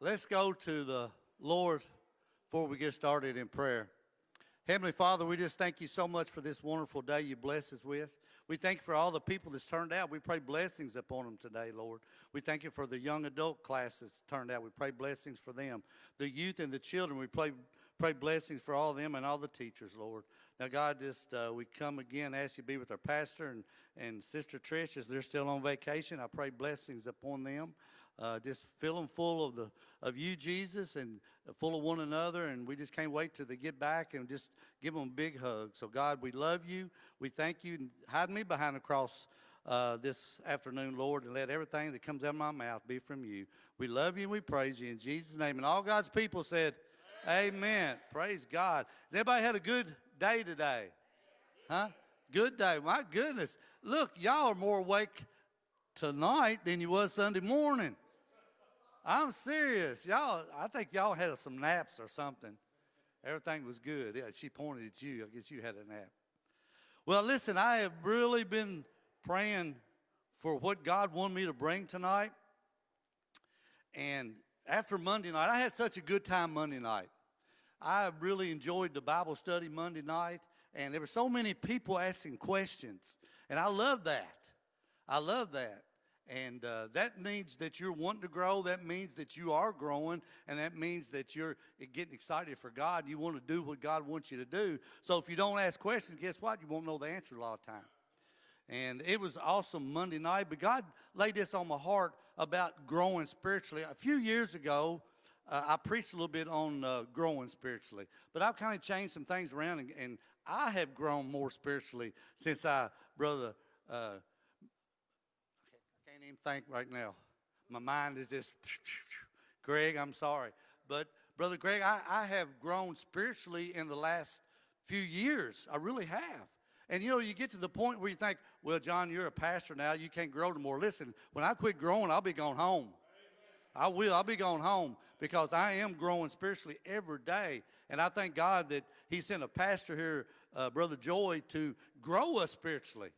Let's go to the Lord before we get started in prayer. Heavenly Father, we just thank you so much for this wonderful day you bless us with. We thank you for all the people that's turned out. We pray blessings upon them today, Lord. We thank you for the young adult classes turned out. We pray blessings for them. The youth and the children, we pray, pray blessings for all of them and all the teachers, Lord. Now, God, just uh, we come again, ask you to be with our pastor and, and Sister Trish as they're still on vacation. I pray blessings upon them. Uh, just fill them full of the of you, Jesus, and full of one another. And we just can't wait till they get back and just give them a big hug. So, God, we love you. We thank you. Hide me behind the cross uh, this afternoon, Lord, and let everything that comes out of my mouth be from you. We love you and we praise you in Jesus' name. And all God's people said, Amen. Praise God. Has everybody had a good day today? Huh? Good day. My goodness. Look, y'all are more awake tonight than you was Sunday morning. I'm serious. Y'all, I think y'all had some naps or something. Everything was good. Yeah, she pointed at you. I guess you had a nap. Well, listen, I have really been praying for what God wanted me to bring tonight. And after Monday night, I had such a good time Monday night. I really enjoyed the Bible study Monday night, and there were so many people asking questions. And I love that. I love that. And uh, that means that you're wanting to grow. That means that you are growing. And that means that you're getting excited for God. You want to do what God wants you to do. So if you don't ask questions, guess what? You won't know the answer a lot of time. And it was awesome Monday night. But God laid this on my heart about growing spiritually. A few years ago, uh, I preached a little bit on uh, growing spiritually. But I've kind of changed some things around. And, and I have grown more spiritually since I, Brother uh, can't even think right now. My mind is just, Greg, I'm sorry. But Brother Greg, I, I have grown spiritually in the last few years. I really have. And you know, you get to the point where you think, well, John, you're a pastor now. You can't grow no more. Listen, when I quit growing, I'll be going home. I will. I'll be going home because I am growing spiritually every day. And I thank God that He sent a pastor here, uh, Brother Joy, to grow us spiritually.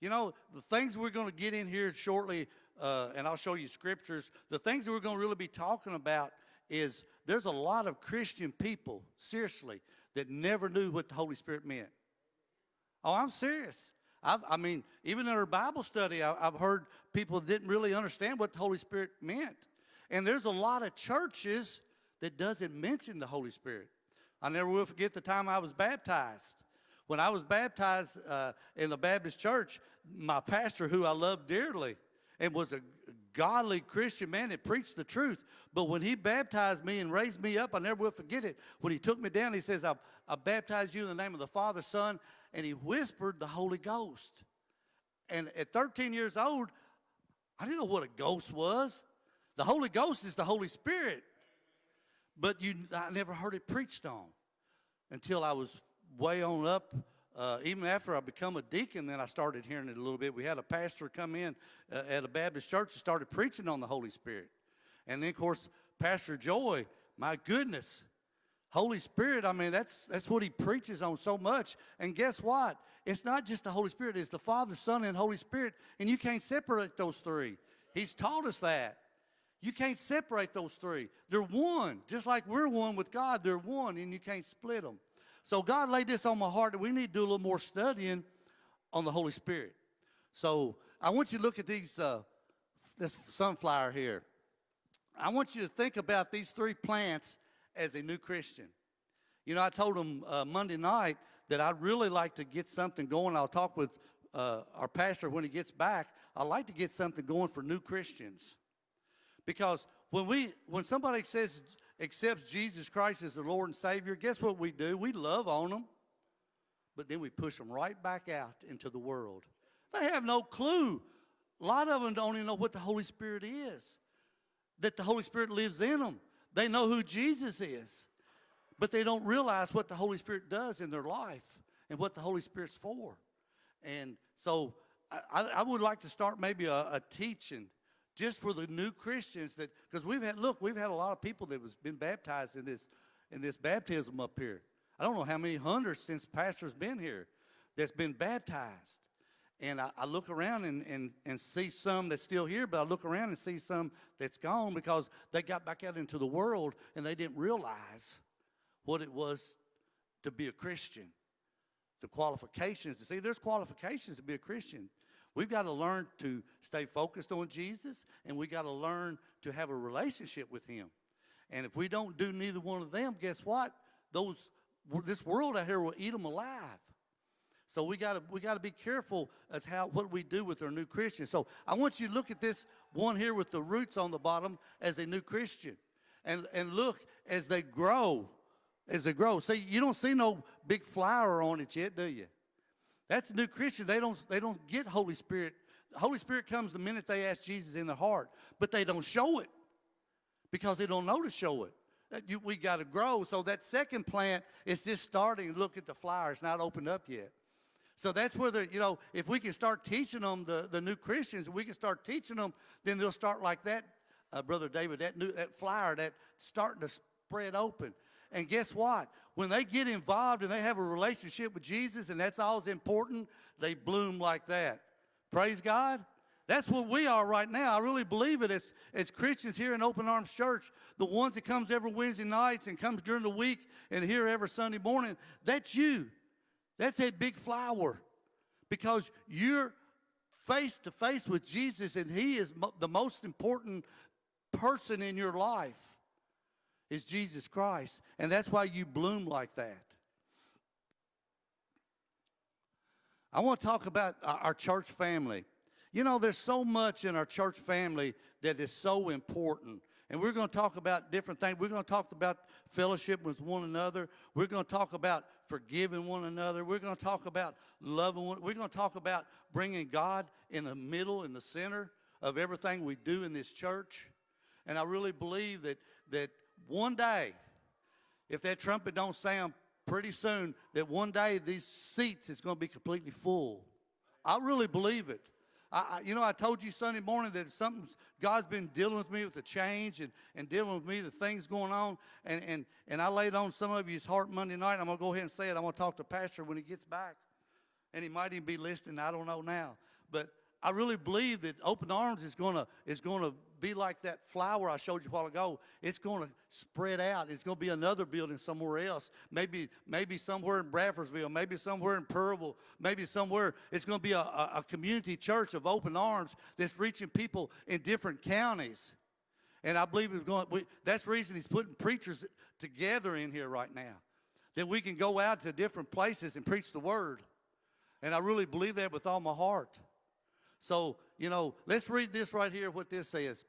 You know, the things we're going to get in here shortly, uh, and I'll show you scriptures, the things that we're going to really be talking about is there's a lot of Christian people, seriously, that never knew what the Holy Spirit meant. Oh, I'm serious. I've, i mean, even in our Bible study, I, have heard people didn't really understand what the Holy Spirit meant. And there's a lot of churches that doesn't mention the Holy Spirit. I never will forget the time I was baptized. When I was baptized uh, in the Baptist church, my pastor, who I love dearly, and was a godly Christian man that preached the truth. But when he baptized me and raised me up, I never will forget it. When he took me down, he says, I, I baptize you in the name of the Father, Son, and he whispered the Holy Ghost. And at 13 years old, I didn't know what a ghost was. The Holy Ghost is the Holy Spirit. But you, I never heard it preached on until I was way on up. Uh, even after I become a deacon, then I started hearing it a little bit. We had a pastor come in uh, at a Baptist church and started preaching on the Holy Spirit. And then, of course, Pastor Joy, my goodness, Holy Spirit, I mean, that's, that's what he preaches on so much. And guess what? It's not just the Holy Spirit, it's the Father, Son, and Holy Spirit. And you can't separate those three. He's taught us that. You can't separate those three. They're one. Just like we're one with God, they're one, and you can't split them. So God laid this on my heart that we need to do a little more studying on the Holy Spirit. So I want you to look at these, uh, this sunflower here. I want you to think about these three plants as a new Christian. You know, I told them uh, Monday night that I'd really like to get something going. I'll talk with uh, our pastor when he gets back. I'd like to get something going for new Christians. Because when we, when somebody says accepts Jesus Christ as the Lord and Savior, guess what we do? We love on them, but then we push them right back out into the world. They have no clue. A lot of them don't even know what the Holy Spirit is, that the Holy Spirit lives in them. They know who Jesus is, but they don't realize what the Holy Spirit does in their life and what the Holy Spirit's for. And so I, I would like to start maybe a, a teaching just for the new Christians that, because we've had, look, we've had a lot of people that has been baptized in this, in this baptism up here. I don't know how many hundreds since pastor's been here that's been baptized. and I, I look around and, and, and see some that's still here, but I look around and see some that's gone because they got back out into the world and they didn't realize what it was to be a Christian. The qualifications see, there's qualifications to be a Christian. We've got to learn to stay focused on Jesus and we got to learn to have a relationship with Him. And if we don't do neither one of them, guess what? Those this world out here will eat them alive. So we got to we got to be careful as how what we do with our new Christians. So I want you to look at this one here with the roots on the bottom as a new Christian, and and look as they grow, as they grow. See, you don't see no big flower on it yet, do you? That's a new Christian. They don't they don't get Holy Spirit. The Holy Spirit comes the minute they ask Jesus in their heart, but they don't show it because they don't know to show it. You, we got to grow. So that second plant is just starting. Look at the flower; it's not opened up yet. So that's where the, you know, if we can start teaching them, the, the new Christians, we can start teaching them, then they'll start like that, uh, Brother David, that, new, that flower that starting to spread open. And guess what? When they get involved and they have a relationship with Jesus and that's all important, they bloom like that. Praise God. That's what we are right now. I really believe it as, as Christians here in Open Arms Church, the ones that comes every Wednesday nights and comes during the week and here every Sunday morning, that's you. That's that big flower because you're face to face with Jesus and he is mo the most important person in your life is Jesus Christ. And that's why you bloom like that. I want to talk about our church family. You know, there's so much in our church family that is so important. And we're going to talk about different things. We're going to talk about fellowship with one another. We're going to talk about forgiving one another. We're going to talk about loving one. We're going to talk about bringing God in the middle, in the center of everything we do in this church. And I really believe that, that one day, if that trumpet don't sound pretty soon, that one day these seats is going to be completely full. I really believe it. I, you know, I told you Sunday morning that something God's been dealing with me with the change and, and dealing with me the things going on. And, and, and I laid on some of you's heart Monday night. I'm going to go ahead and say it. I'm going to talk to Pastor when he gets back. And he might even be listening. I don't know now. But I really believe that Open Arms is going to is to be like that flower I showed you a while ago. It's going to spread out. It's going to be another building somewhere else. Maybe, maybe somewhere in Bradfordsville, maybe somewhere in Pearlville, maybe somewhere. It's going to be a, a, a community church of open arms that's reaching people in different counties. And I believe it's going, we, that's the reason he's putting preachers together in here right now. That we can go out to different places and preach the word. And I really believe that with all my heart. So, you know, let's read this right here, what this says.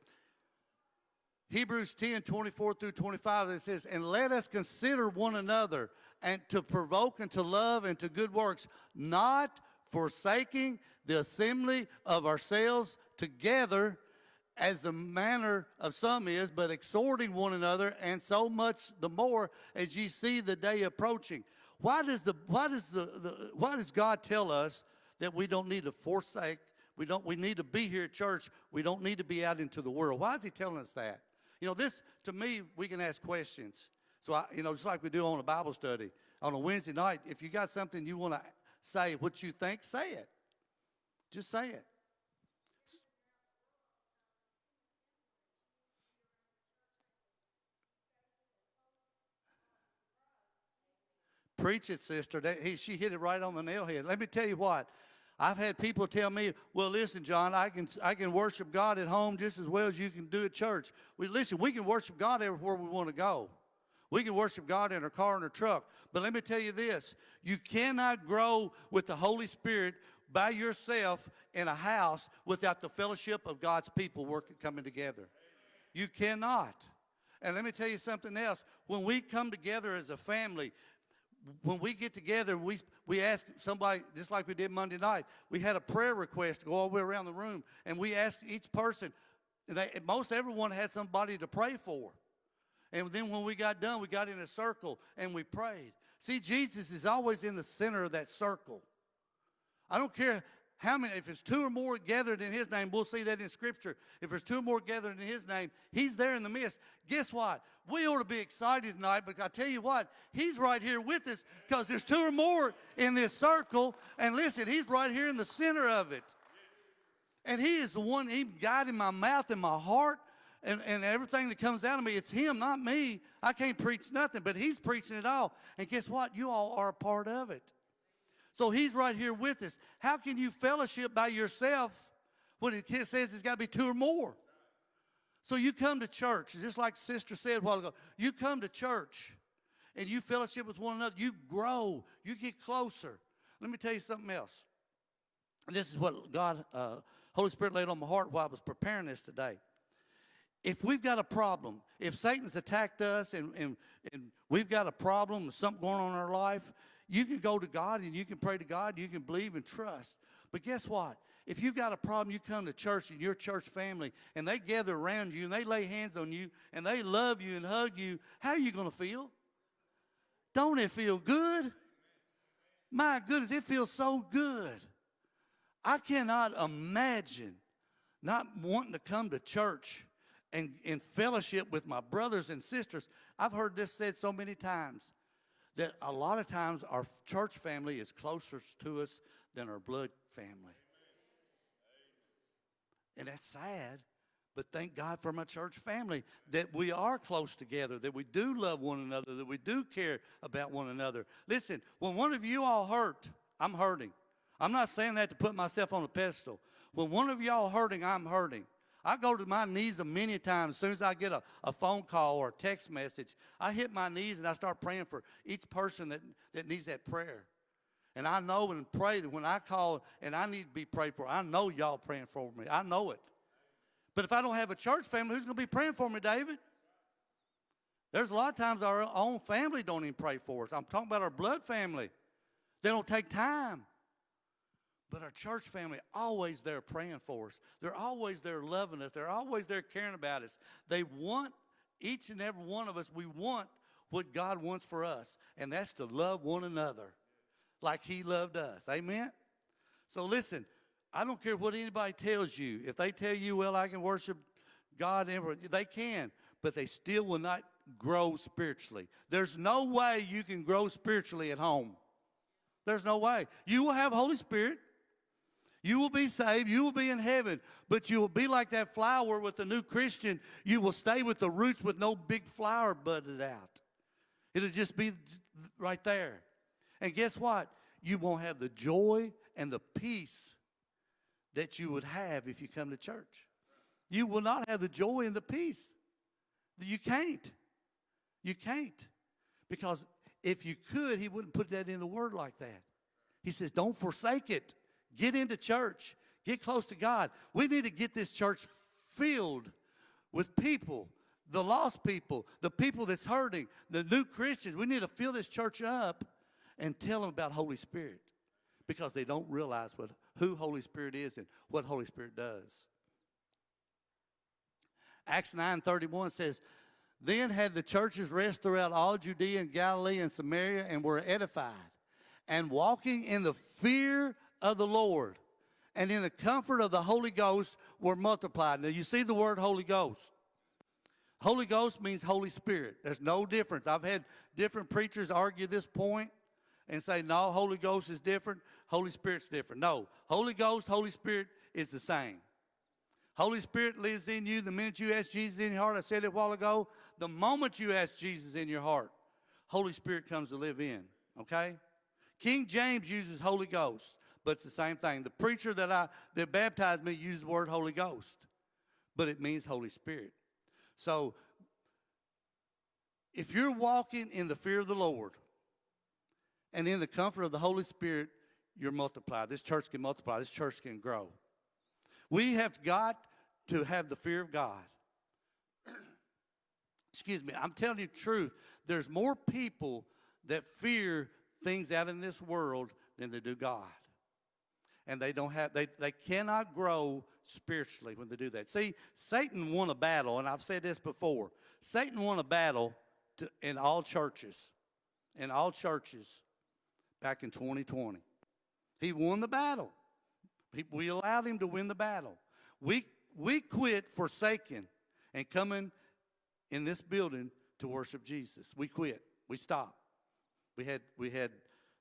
Hebrews 10, 24 through 25, it says, And let us consider one another and to provoke and to love and to good works, not forsaking the assembly of ourselves together as the manner of some is, but exhorting one another, and so much the more as ye see the day approaching. Why does the why does the, the why does God tell us that we don't need to forsake? We don't we need to be here at church. We don't need to be out into the world. Why is he telling us that? You know, this, to me, we can ask questions. So, I, you know, just like we do on a Bible study, on a Wednesday night, if you got something you want to say, what you think, say it. Just say it. Preach it, sister. That, he, she hit it right on the nail head. Let me tell you what. I've had people tell me, well, listen, John, I can, I can worship God at home just as well as you can do at church. We, listen, we can worship God everywhere we want to go. We can worship God in our car and our truck. But let me tell you this, you cannot grow with the Holy Spirit by yourself in a house without the fellowship of God's people working, coming together. You cannot. And let me tell you something else. When we come together as a family, when we get together, we, we ask somebody, just like we did Monday night, we had a prayer request to go all the way around the room, and we asked each person, they, most everyone had somebody to pray for. And then when we got done, we got in a circle and we prayed. See, Jesus is always in the center of that circle. I don't care how many, if there's two or more gathered in his name, we'll see that in scripture. If there's two or more gathered in his name, he's there in the midst. Guess what? We ought to be excited tonight, but I tell you what, he's right here with us because there's two or more in this circle. And listen, he's right here in the center of it. And he is the one, he guiding my mouth and my heart and, and everything that comes out of me. It's him, not me. I can't preach nothing, but he's preaching it all. And guess what? You all are a part of it. So he's right here with us. How can you fellowship by yourself when it says it's got to be two or more? So you come to church, just like Sister said a while ago, you come to church and you fellowship with one another. You grow, you get closer. Let me tell you something else. This is what God, uh, Holy Spirit laid on my heart while I was preparing this today. If we've got a problem, if Satan's attacked us and, and, and we've got a problem, something going on in our life, you can go to God and you can pray to God, you can believe and trust. But guess what? If you've got a problem, you come to church and your church family and they gather around you and they lay hands on you and they love you and hug you, how are you going to feel? Don't it feel good? My goodness, it feels so good. I cannot imagine not wanting to come to church and in fellowship with my brothers and sisters. I've heard this said so many times that a lot of times our church family is closer to us than our blood family. And that's sad, but thank God for my church family that we are close together, that we do love one another, that we do care about one another. Listen, when one of you all hurt, I'm hurting. I'm not saying that to put myself on a pedestal. When one of y'all hurting, I'm hurting. I go to my knees a many times. As soon as I get a, a phone call or a text message, I hit my knees and I start praying for each person that, that needs that prayer. And I know and pray that when I call and I need to be prayed for, I know y'all praying for me. I know it. But if I don't have a church family, who's going to be praying for me, David? There's a lot of times our own family don't even pray for us. I'm talking about our blood family. They don't take time. But our church family always there praying for us. They're always there loving us. They're always there caring about us. They want each and every one of us, we want what God wants for us, and that's to love one another like he loved us. Amen? So listen, I don't care what anybody tells you. If they tell you, well, I can worship God, they can, but they still will not grow spiritually. There's no way you can grow spiritually at home. There's no way. You will have Holy Spirit. You will be saved. You will be in heaven. But you will be like that flower with the new Christian. You will stay with the roots with no big flower budded out. It'll just be right there. And guess what? You won't have the joy and the peace that you would have if you come to church. You will not have the joy and the peace. You can't. You can't. Because if you could, he wouldn't put that in the word like that. He says, don't forsake it. Get into church. Get close to God. We need to get this church filled with people, the lost people, the people that's hurting, the new Christians. We need to fill this church up and tell them about Holy Spirit because they don't realize what, who Holy Spirit is and what Holy Spirit does. Acts 9:31 says, Then had the churches rest throughout all Judea and Galilee and Samaria and were edified, and walking in the fear of the Lord and in the comfort of the Holy Ghost were multiplied. Now you see the word Holy Ghost. Holy Ghost means Holy Spirit. There's no difference. I've had different preachers argue this point and say, no, Holy Ghost is different, Holy Spirit's different. No, Holy Ghost, Holy Spirit is the same. Holy Spirit lives in you the minute you ask Jesus in your heart. I said it a while ago. The moment you ask Jesus in your heart, Holy Spirit comes to live in. Okay? King James uses Holy Ghost but it's the same thing. The preacher that I that baptized me used the word Holy Ghost, but it means Holy Spirit. So if you're walking in the fear of the Lord and in the comfort of the Holy Spirit, you're multiplied. This church can multiply. This church can grow. We have got to have the fear of God. Excuse me. I'm telling you the truth. There's more people that fear things out in this world than they do God and they don't have they, they cannot grow spiritually when they do that see satan won a battle and i've said this before satan won a battle to, in all churches in all churches back in 2020 he won the battle We allowed him to win the battle. We, we quit forsaking and coming in this building to worship Jesus. We quit. We stopped. We had, we had,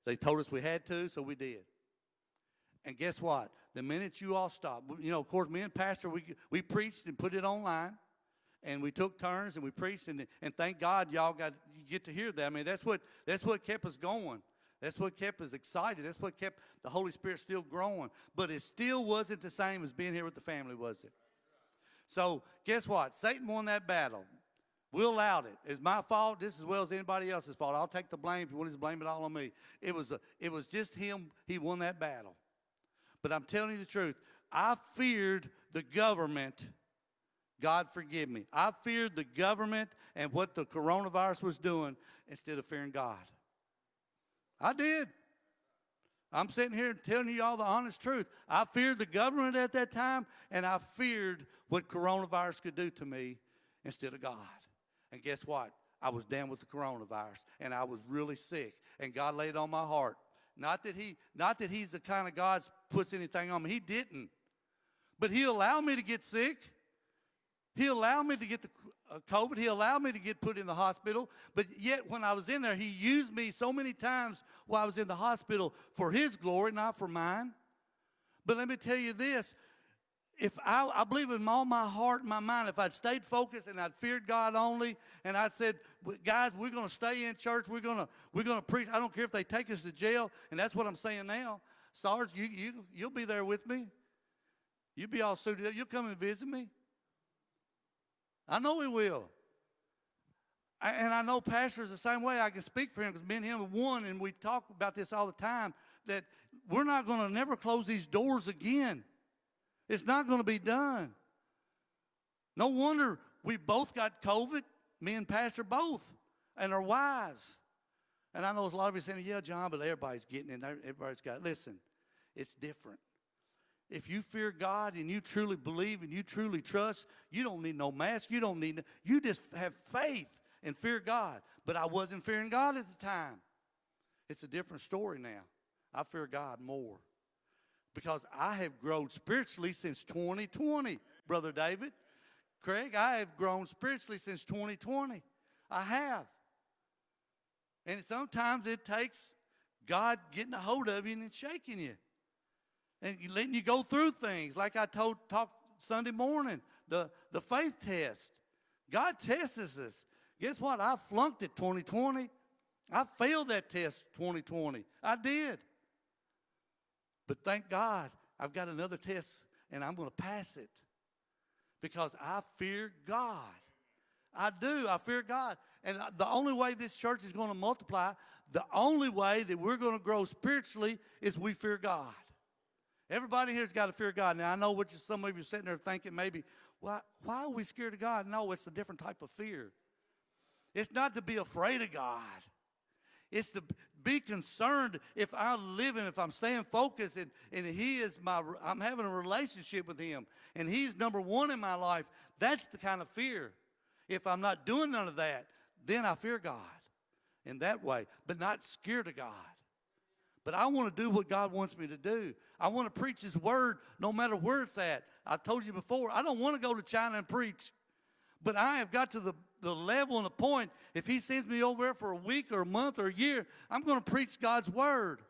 they told us we had to, so we did. And guess what? The minute you all stopped, you know, of course, me and Pastor, we, we preached and put it online. And we took turns and we preached, and, and thank God y'all got you get to hear that. I mean, that's what that's what kept us going. That's what kept us excited. That's what kept the Holy Spirit still growing. But it still wasn't the same as being here with the family, was it? So guess what? Satan won that battle. We allowed it. It's my fault just as well as anybody else's fault. I'll take the blame if you want to blame it all on me. It was a, it was just him. He won that battle. But I'm telling you the truth. I feared the government. God forgive me. I feared the government and what the coronavirus was doing instead of fearing God. I did. I'm sitting here telling you all the honest truth. I feared the government at that time, and I feared what coronavirus could do to me instead of God. And guess what? I was down with the coronavirus, and I was really sick, and God laid on my heart. Not that he, not that He's the kind of God puts anything on me. He didn't, but He allowed me to get sick. He allowed me to get the uh, COVID. He allowed me to get put in the hospital. But yet, when I was in there, He used me so many times while I was in the hospital for His glory, not for mine. But let me tell you this if I, I believe in all my heart and my mind, if I'd stayed focused and I'd feared God only, and I'd said, guys, we're going to stay in church, we're going to we're going to preach. I don't care if they take us to jail, and that's what I'm saying now. Sarge, you you you'll be there with me. You'll be all suited up. You'll come and visit me. I know he will. I, and I know pastors the same way. I can speak for him because me and him are one, and we talk about this all the time. That we're not going to never close these doors again. It's not going to be done. No wonder we both got COVID, me and Pastor both, and our wives. And I know a lot of you saying, yeah, John, but everybody's getting it. Everybody's got it. Listen, it's different. If you fear God and you truly believe and you truly trust, you don't need no mask. You don't need, you just have faith and fear God. But I wasn't fearing God at the time. It's a different story now. I fear God more because I have grown spiritually since 2020, Brother David. Craig, I have grown spiritually since 2020. I have. And sometimes it takes God getting a hold of you and shaking you and letting you go through things. Like I told talked Sunday morning, the, the faith test. God tests us. Guess what? I flunked it 2020. I failed that test 2020. I did. But thank God, I've got another test and I'm going to pass it because I fear God. I do. I fear God. And the only way this church is going to multiply, the only way that we're going to grow spiritually is we fear God. Everybody here's got to fear God. Now, I know what you, some of you are sitting there thinking maybe, why, why are we scared of God? No, it's a different type of fear. It's not to be afraid of God. It's to be concerned if I'm living, if I'm staying focused, and, and He is my, I'm having a relationship with Him, and He's number one in my life. That's the kind of fear. If I'm not doing none of that, then I fear God in that way, but not scared of God. But I want to do what God wants me to do. I want to preach His word no matter where it's at. I told you before, I don't want to go to China and preach. But I have got to the, the level and the point, if he sends me over there for a week or a month or a year, I'm going to preach God's word.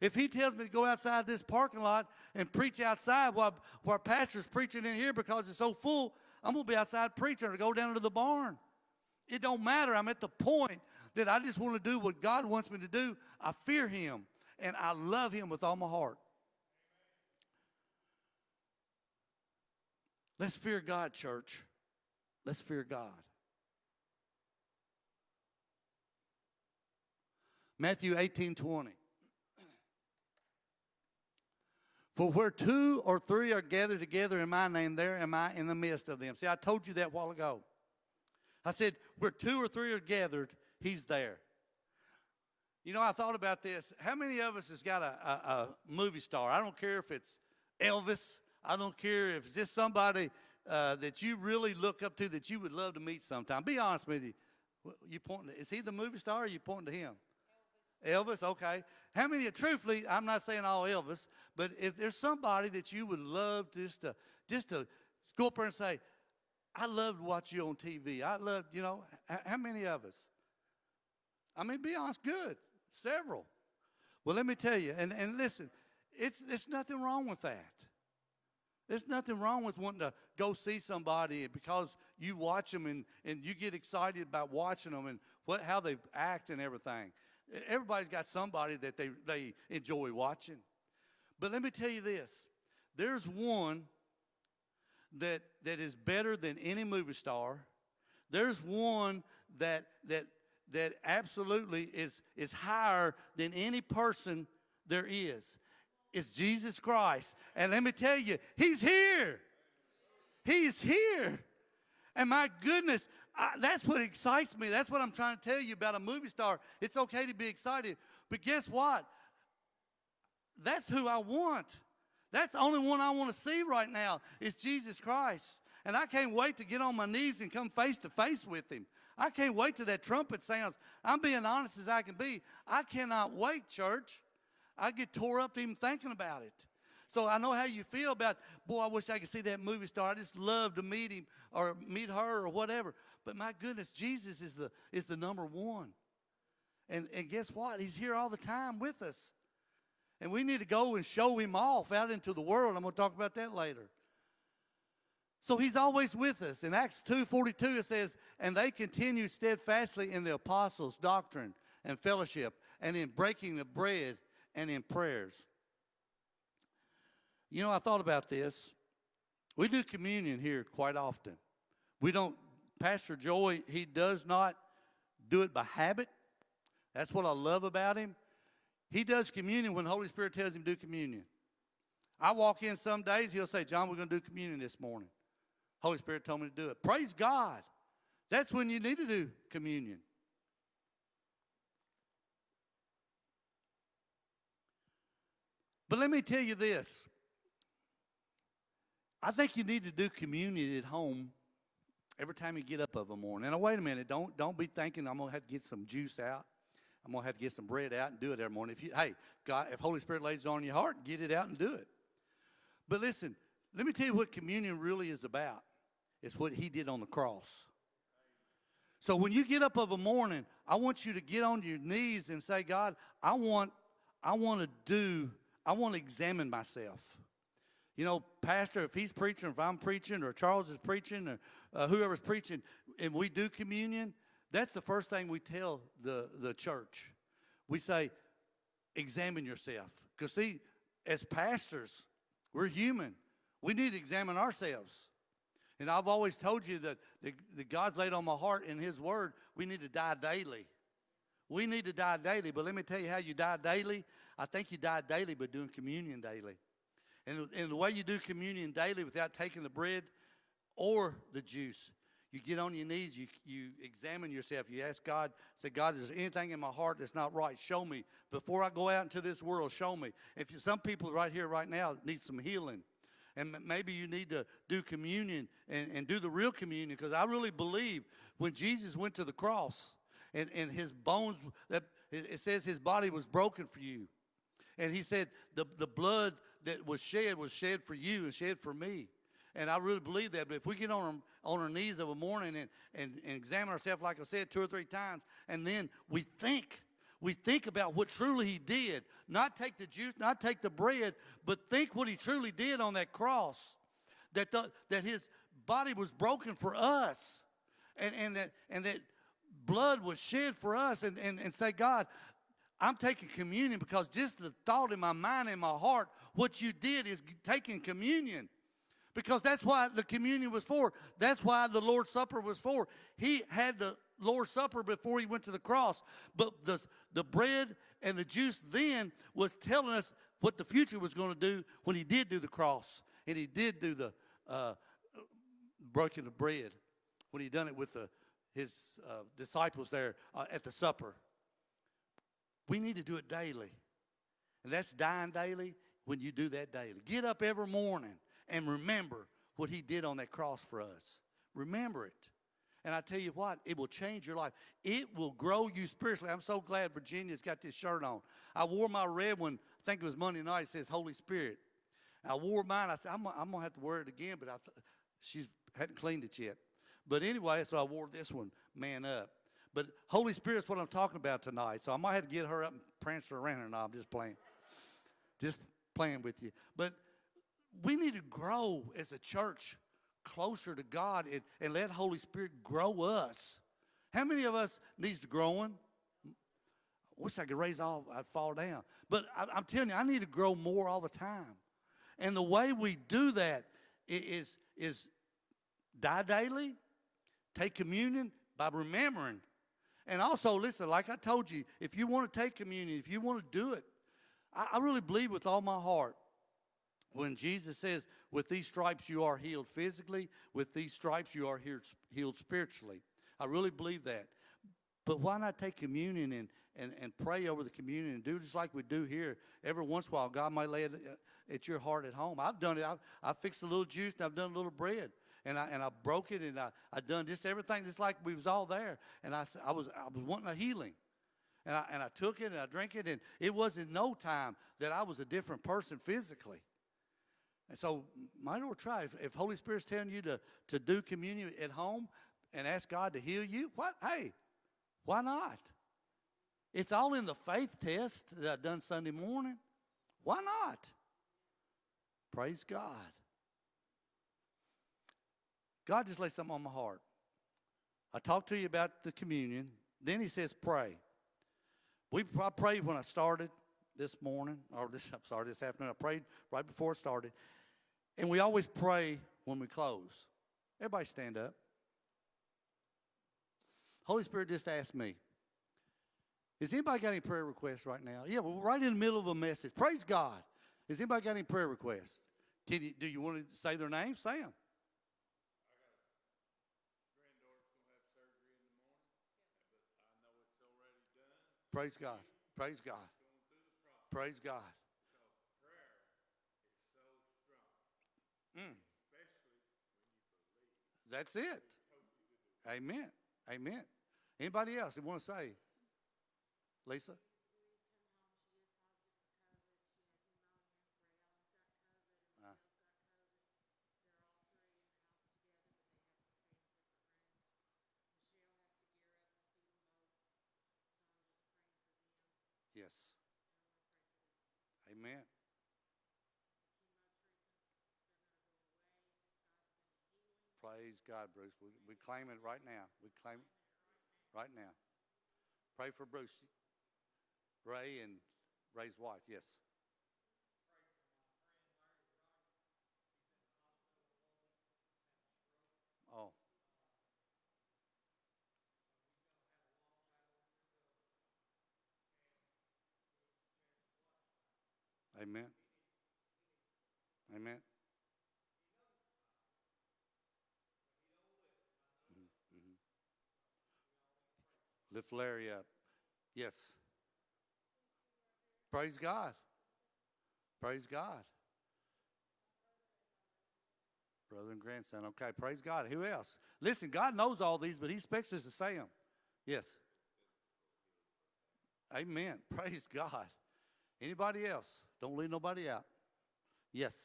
If he tells me to go outside this parking lot and preach outside while, while pastor's preaching in here because it's so full, I'm going to be outside preaching or go down to the barn. It don't matter. I'm at the point that I just want to do what God wants me to do. I fear him and I love him with all my heart. Let's fear God, church. Let's fear God. Matthew 18 20. For where two or three are gathered together in my name, there am I in the midst of them. See, I told you that a while ago. I said, where two or three are gathered, he's there. You know, I thought about this. How many of us has got a, a, a movie star? I don't care if it's Elvis. I don't care if it's just somebody uh, that you really look up to that you would love to meet sometime? Be honest with you. You pointing to, is he the movie star or you pointing to him? Elvis, okay. How many, truthfully, I'm not saying all Elvis, but if there's somebody that you would love just to, just to go up there and say, I loved watch you on TV. I loved, you know, how many of us? I mean, be honest, good. Several. Well, let me tell you, and, and listen, it's, there's nothing wrong with that. There's nothing wrong with wanting to go see somebody because you watch them and, and you get excited about watching them and what, how they act and everything. Everybody's got somebody that they, they enjoy watching. But let me tell you this there's one that, that is better than any movie star. There's one that, that, that absolutely is, is higher than any person there is. It's Jesus Christ. And let me tell you, He's here. He's here. And my goodness, I, that's what excites me. That's what I'm trying to tell you about a movie star. It's okay to be excited. But guess what? That's who I want. That's the only one I want to see right now is Jesus Christ. And I can't wait to get on my knees and come face to face with him. I can't wait till that trumpet sounds. I'm being honest as I can be. I cannot wait, church. I get tore up even thinking about it. So I know how you feel about, boy, I wish I could see that movie star. I just love to meet him or meet her or whatever. But my goodness, Jesus is the is the number one. And and guess what? He's here all the time with us. And we need to go and show him off out into the world. I'm going to talk about that later. So he's always with us. In Acts 2:42 it says, "And they continued steadfastly in the apostles' doctrine and fellowship, and in breaking the bread and in prayers." You know, I thought about this. We do communion here quite often. We don't Pastor Joy, he does not do it by habit. That's what I love about him. He does communion when the Holy Spirit tells him to do communion. I walk in some days, he'll say, John, we're going to do communion this morning. Holy Spirit told me to do it. Praise God. That's when you need to do communion. But let me tell you this. I think you need to do communion at home every time you get up of a morning. Now wait a minute, don't don't be thinking I'm gonna have to get some juice out. I'm gonna have to get some bread out and do it every morning. If you hey, God, if Holy Spirit lays it on your heart, get it out and do it. But listen, let me tell you what communion really is about. It's what he did on the cross. So when you get up of a morning, I want you to get on your knees and say, God, I want, I want to do, I want to examine myself. You know, Pastor, if he's preaching, if I'm preaching, or Charles is preaching, or uh, whoever's preaching, and we do communion, that's the first thing we tell the, the church. We say, examine yourself. Because, see, as pastors, we're human. We need to examine ourselves. And I've always told you that, that, that God's laid on my heart in His Word, we need to die daily. We need to die daily. But let me tell you how you die daily. I think you die daily by doing communion daily. And, and the way you do communion daily without taking the bread or the juice, you get on your knees, you, you examine yourself, you ask God, say, God, is there anything in my heart that's not right? Show me. Before I go out into this world, show me. If you, some people right here, right now, need some healing. And maybe you need to do communion and, and do the real communion because I really believe when Jesus went to the cross and, and his bones, that it it says his body was broken for you. And he said the, the blood that was shed was shed for you and shed for me. And I really believe that. But if we get on our, on our knees of a morning and, and, and examine ourselves, like I said, two or three times, and then we think, we think about what truly he did, not take the juice, not take the bread, but think what he truly did on that cross, that, the, that his body was broken for us, and, and, that, and that blood was shed for us, and, and, and say, God, I'm taking communion because just the thought in my mind and my heart, what you did is taking communion. Because that's why the communion was for. That's why the Lord's Supper was for. He had the Lord's Supper before he went to the cross. But the, the bread and the juice then was telling us what the future was going to do when he did do the cross. And he did do the uh, breaking of bread when he done it with the, his uh, disciples there uh, at the supper. We need to do it daily. And that's dying daily when you do that daily. Get up every morning and remember what he did on that cross for us. Remember it. And I tell you what, it will change your life. It will grow you spiritually. I'm so glad Virginia's got this shirt on. I wore my red one, I think it was Monday night, it says Holy Spirit. I wore mine. I said, I'm, I'm going to have to wear it again, but I, th- she hadn't cleaned it yet. But anyway, so I wore this one, man up. But Holy Spirit's what I'm talking about tonight. So I might have to get her up and prance her around now. I'm just playing. Just playing with you. But we need to grow as a church closer to God and, and let Holy Spirit grow us. How many of us needs to growing? I wish I could raise all, I'd fall down. But I, I'm telling you, I need to grow more all the time. And the way we do that is, is, is die daily, take communion by remembering. And also, listen, like I told you, if you want to take communion, if you want to do it, I, I really believe with all my heart when Jesus says, with these stripes you are healed physically, with these stripes you are healed, spiritually. I really believe that. But why not take communion and, and, and pray over the communion and do just like we do here? Every once in a while, God might lay it uh, at your heart at home. I've done it. I've, I've fixed a little juice and I've done a little bread. And I, and I broke it and I, I done just everything just like we was all there. And I, I, was, I was wanting a healing. And I, and I took it and I drank it. And it wasn't no time that I was a different person physically. And so, might well try. If, if Holy Spirit's telling you to, to do communion at home and ask God to heal you, what? Hey, why not? It's all in the faith test that I done Sunday morning. Why not? Praise God. God just laid something on my heart. I talked to you about the communion. Then he says, pray. We I prayed when I started this morning, or this I'm sorry, this afternoon. I prayed right before it started. And we always pray when we close. Everybody stand up. Holy Spirit just asked me. Has anybody got any prayer requests right now? Yeah, we're right in the middle of a message. Praise God. Has anybody got any prayer requests? Can you, do you want to say their name? Say them. Praise God. Praise God. Praise God. Mm. That's it. Amen. Amen. Anybody else that want to say? Lisa? Uh. Yes. Amen. Praise God, Bruce. We, we claim it right now. We claim it right now. Pray for Bruce, Ray, and Ray's wife. Yes. Oh. Amen. Amen. Lift Larry up. Yes. Praise God. Praise God. Brother and grandson. Okay, praise God. Who else? Listen, God knows all these, but He expects us to say them. Yes. Amen. Praise God. Anybody else? Don't leave nobody out. Yes.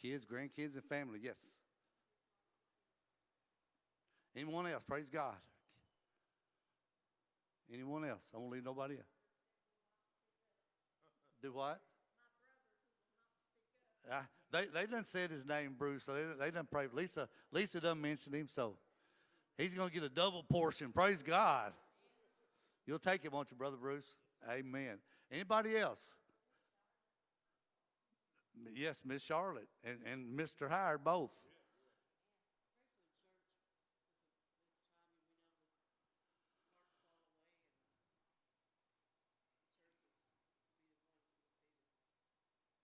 Kids, grandkids, and family. Yes. Anyone else? Praise God. Anyone else? I won't leave nobody out. Do what? Uh, they they done said his name, Bruce. So they they done prayed. Lisa Lisa done mentioned him, so he's gonna get a double portion. Praise God. You'll take it, won't you, brother Bruce? Amen. Anybody else? Yes, Miss Charlotte and, and Mr. Howard both.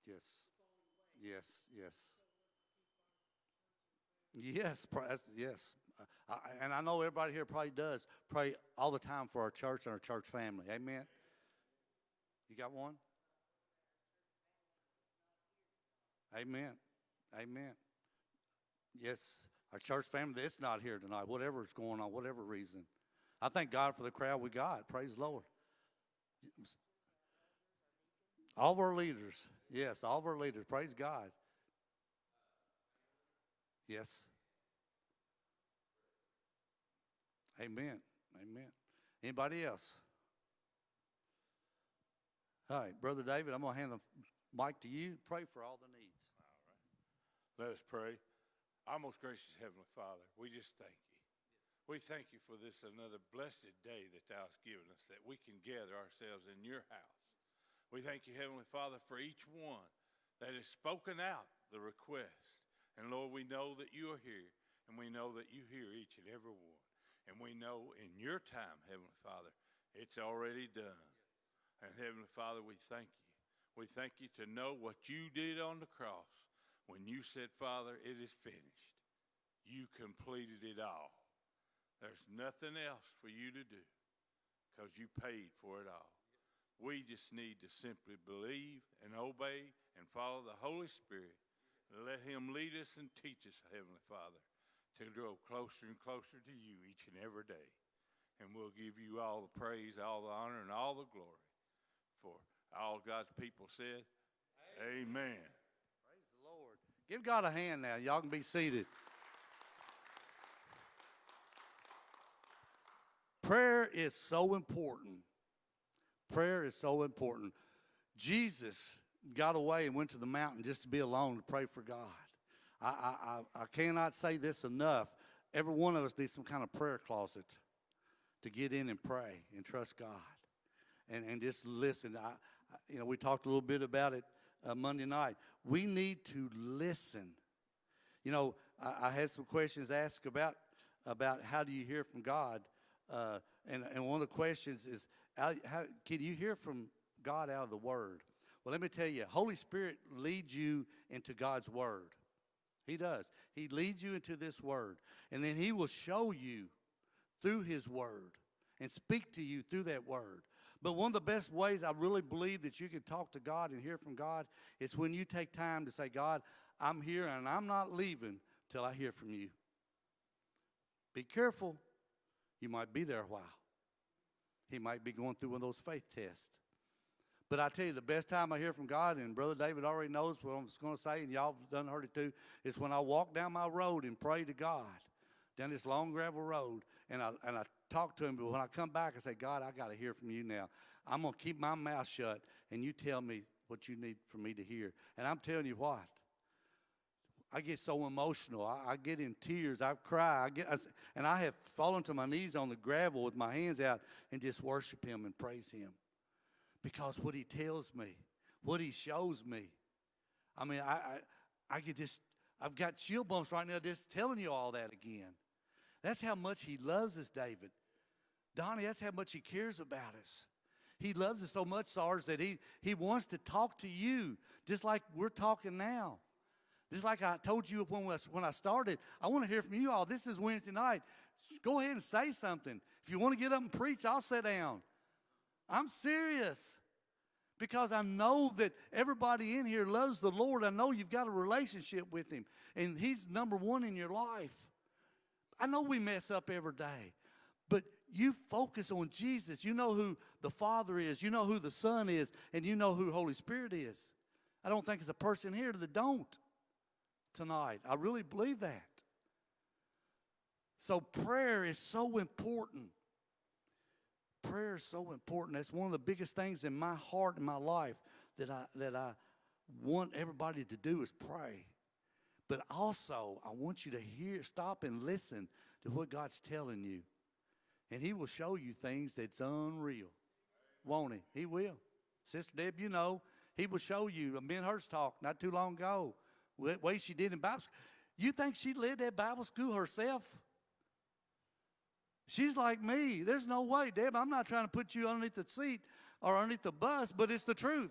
Yes. Yes, yes. Yes, yes. And I know everybody here probably does pray all the time for our church and our church family. Amen. You got one? Amen. Amen. Yes, our church family that's not here tonight, whatever's going on, whatever reason. I thank God for the crowd we got. Praise the Lord. All of our leaders. Yes, all of our leaders. Praise God. Yes. Amen. Amen. Anybody else? All right, Brother David, I'm going to hand the mic to you. Pray for all the needs. All right. Let us pray. Our most gracious Heavenly Father, we just thank you. We thank you for this another blessed day that Thou hast given us, that we can gather ourselves in your house. We thank you, Heavenly Father, for each one that has spoken out the request. And Lord, we know that you are here, and we know that you hear each and every one. And we know in your time, Heavenly Father, it's already done. And Heavenly Father, we thank you. We thank you to know what you did on the cross when you said, Father, it is finished. You completed it all. There's nothing else for you to do because you paid for it all. We just need to simply believe and obey and follow the Holy Spirit. Let Him lead us and teach us, Heavenly Father, to grow closer and closer to you each and every day. And we'll give you all the praise, all the honor, and all the glory. For all God's people said, Amen. Praise the Lord. Give God a hand now. Y'all can be seated. Prayer is so important. Prayer is so important. Jesus got away and went to the mountain just to be alone to pray for God. I, I, I, cannot say this enough. Every one of us needs some kind of prayer closet to get in and pray and trust God and, and just listen. I- you know, we talked a little bit about it uh, Monday night. We need to listen. You know, I, I had some questions asked about about how do you hear from God, uh, and and one of the questions is how, how can you hear from God out of the Word? Well, let me tell you, Holy Spirit leads you into God's Word. He does. He leads you into this Word, and then He will show you through His Word and speak to you through that Word. But one of the best ways I really believe that you can talk to God and hear from God is when you take time to say, God, I'm here and I'm not leaving till I hear from you. Be careful. You might be there a while. He might be going through one of those faith tests. But I tell you, the best time I hear from God, and Brother David already knows what I'm going to say, and y'all done heard it too, is when I walk down my road and pray to God, down this long gravel road, and I, and I talk to him. But when I come back, I say, God, I got to hear from you now. I'm going to keep my mouth shut, and you tell me what you need for me to hear. And I'm telling you what, I get so emotional. I, I get in tears. I cry. I get, I and I have fallen to my knees on the gravel with my hands out and just worship Him and praise Him, because what He tells me, what He shows me. I mean, I, I, I could just. I've got chill bumps right now just telling you all that again. That's how much He loves us, David. Donnie, that's how much He cares about us. He loves us so much, Sarge, that he, he wants to talk to you just like we're talking now. Just like I told you when, we, when I started, I want to hear from you all. This is Wednesday night. Go ahead and say something. If you want to get up and preach, I'll sit down. I'm serious because I know that everybody in here loves the Lord. I know you've got a relationship with Him, and He's number one in your life. I know we mess up every day, but you focus on Jesus. You know who the Father is, you know who the Son is, and you know who Holy Spirit is. I don't think there's a person here that don't tonight. I really believe that. So prayer is so important. Prayer is so important. That's one of the biggest things in my heart and my life that I that I want everybody to do is pray. But also, I want you to hear, stop and listen to what God's telling you. And he will show you things that's unreal. Won't he? He will. Sister Deb, you know, he will show you. Ben Hurst talked not too long ago. The way she did in Bible school. You think she led that Bible school herself? She's like me. There's no way, Deb. I'm not trying to put you underneath the seat or underneath the bus, but it's the truth.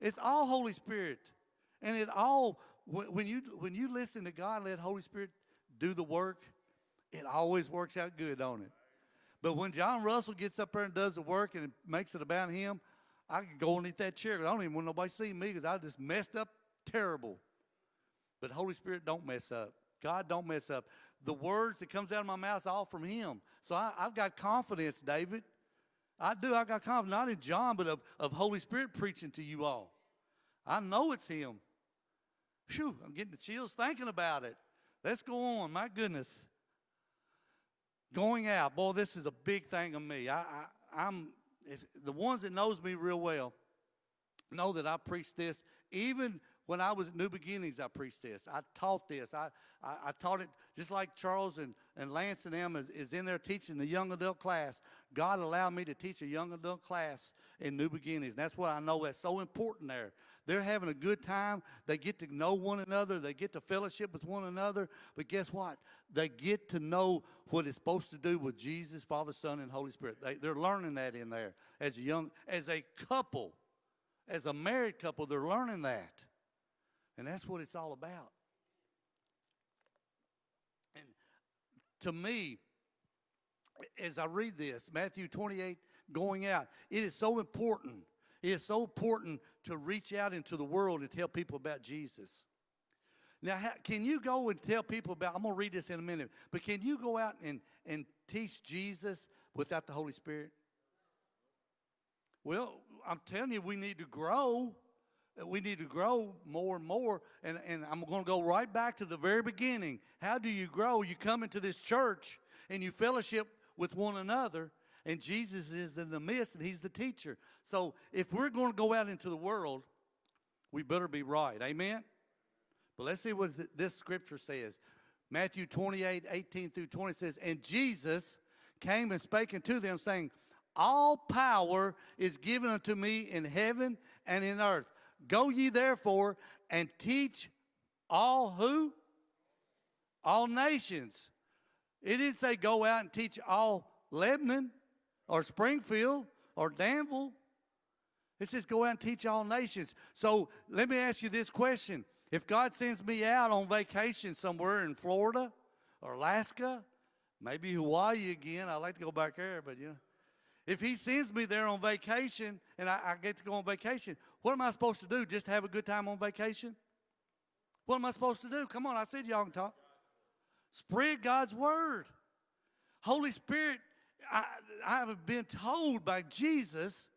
It's all Holy Spirit. And it all, when you, when you listen to God, let Holy Spirit do the work, it always works out good, don't it? But when John Russell gets up there and does the work and makes it about him, I can go underneath that chair I don't even want nobody to see me because I just messed up terrible. But Holy Spirit don't mess up. God don't mess up. The words that comes out of my mouth all from Him. So I, I've got confidence, David. I do. I got confidence, not in John, but of, of Holy Spirit preaching to you all. I know it's Him. Phew, I'm getting the chills thinking about it. Let's go on. My goodness. Going out, boy, this is a big thing of me. I, I, I'm if the ones that knows me real well know that I preach this. Even when I was at New Beginnings, I preached this. I taught this. I, I, I taught it just like Charles and, and Lance and them is, is in there teaching the young adult class. God allowed me to teach a young adult class in New Beginnings. And that's what I know that's so important there. They're having a good time. They get to know one another. They get to fellowship with one another. But guess what? They get to know what it's supposed to do with Jesus, Father, Son, and Holy Spirit. They, they're learning that in there as a young, as a couple, as a married couple. They're learning that, and that's what it's all about. And to me, as I read this, Matthew 28, going out, it is so important. It is so important to reach out into the world and tell people about Jesus. Now, can you go and tell people about, I'm going to read this in a minute, but can you go out and, and teach Jesus without the Holy Spirit? Well, I'm telling you, we need to grow. We need to grow more and more. And, and I'm going to go right back to the very beginning. How do you grow? You come into this church and you fellowship with one another, and Jesus is in the midst, and He's the teacher. So if we're going to go out into the world, we better be right. Amen? But let's see what this scripture says. Matthew 28, 18 through 20 says, And Jesus came and spake unto them, saying, All power is given unto me in heaven and in earth. Go ye therefore and teach all who? All nations. It didn't say go out and teach all Lebanon or Springfield or Danville. It says go out and teach all nations. So let me ask you this question. If God sends me out on vacation somewhere in Florida or Alaska, maybe Hawaii again, I'd like to go back there, but you know. If he sends me there on vacation and I, I get to go on vacation, what am I supposed to do? Just have a good time on vacation? What am I supposed to do? Come on, I said y'all can talk. Spread God's word. Holy Spirit, I, I have been told by Jesus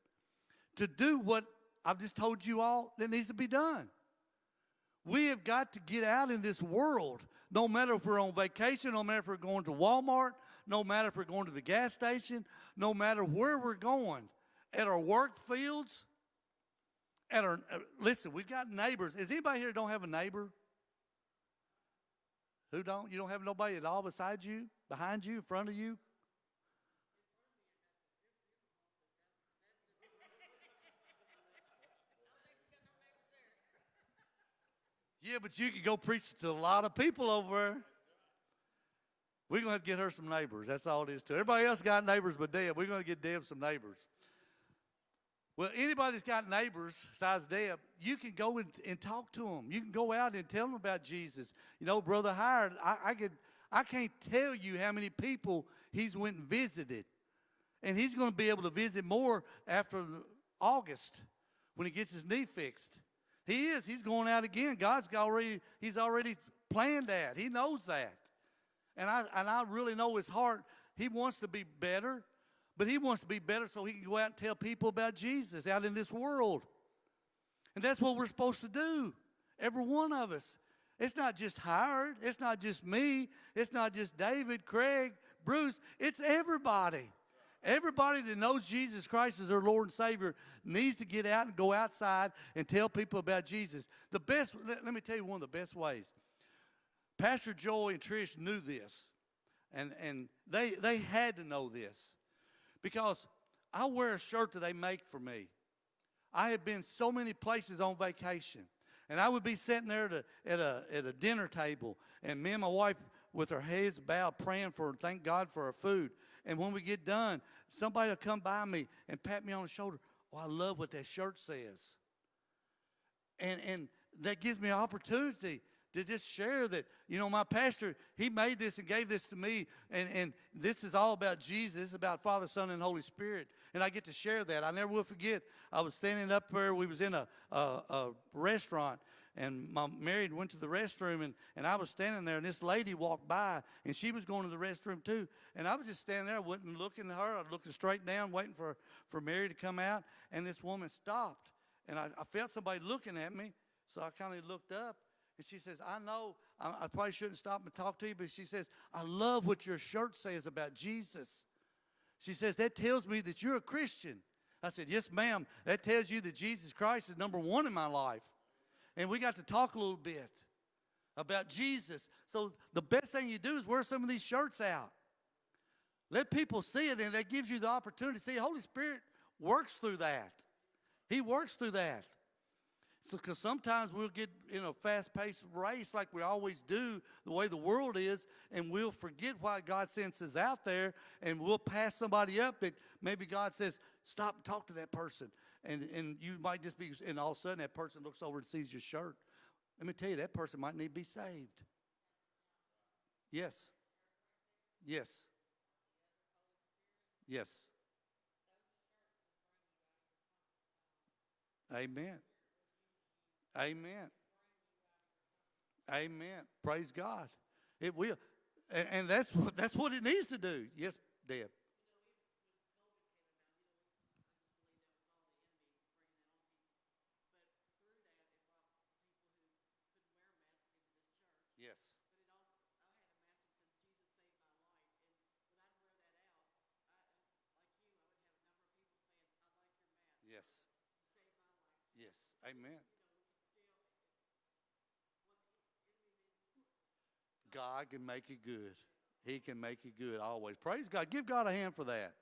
to do what I've just told you all that needs to be done. We have got to get out in this world, no matter if we're on vacation, no matter if we're going to Walmart, no matter if we're going to the gas station, no matter where we're going, at our work fields, at our, uh, listen, we've got neighbors. Is anybody here don't have a neighbor? Who don't? You don't have nobody at all beside you, behind you, in front of you? Yeah, but you could go preach to a lot of people over there. We're going to get her some neighbors. That's all it is to. Everybody else got neighbors but Deb. We're going to get Deb some neighbors. Well, anybody that's got neighbors besides Deb, you can go and, and talk to them. You can go out and tell them about Jesus. You know, Brother Howard, I, I, could, I can't tell you how many people he's went and visited. And he's going to be able to visit more after August when he gets his knee fixed. He is. He's going out again. God's already, he's already planned that. He knows that. And I, and I really know his heart. He wants to be better, but he wants to be better so he can go out and tell people about Jesus out in this world. And that's what we're supposed to do, every one of us. It's not just Howard. It's not just me. It's not just David, Craig, Bruce. It's everybody. Everybody that knows Jesus Christ as their Lord and Savior needs to get out and go outside and tell people about Jesus. The best, let, let me tell you one of the best ways. Pastor Joey and Trish knew this, and, and they, they had to know this because I wear a shirt that they make for me. I have been so many places on vacation, and I would be sitting there at a, at a, at a dinner table, and me and my wife with our heads bowed praying for, thank God for our food. And when we get done, somebody will come by me and pat me on the shoulder. Oh, I love what that shirt says. And, and that gives me an opportunity to just share that, you know, my pastor, he made this and gave this to me, and, and this is all about Jesus, about Father, Son, and Holy Spirit. And I get to share that. I never will forget, I was standing up there, we was in a, a, a restaurant, and my married went to the restroom and, and I was standing there and this lady walked by and she was going to the restroom too. And I was just standing there, I wasn't looking at her, I was looking straight down, waiting for, for Mary to come out. And this woman stopped and I, I felt somebody looking at me. So I kind of looked up and she says, I know I, I probably shouldn't stop and talk to you, but she says, I love what your shirt says about Jesus. She says, that tells me that you're a Christian. I said, yes, ma'am. That tells you that Jesus Christ is number one in my life and we got to talk a little bit about Jesus. So the best thing you do is wear some of these shirts out. Let people see it, and that gives you the opportunity to see Holy Spirit works through that. He works through that. So, because sometimes we'll get in a fast-paced race like we always do, the way the world is, and we'll forget why God sends us out there, and we'll pass somebody up that maybe God says, "Stop and talk to that person." and and you might just be and all of a sudden that person looks over and sees your shirt. Let me tell you that person might need to be saved. Yes. Yes. Yes. Amen amen amen praise god it will and, that's what that's what it needs to do yes deb Yes. Yes. Yes. Amen. God can make it good. He can make it good always. Praise God. Give God a hand for that.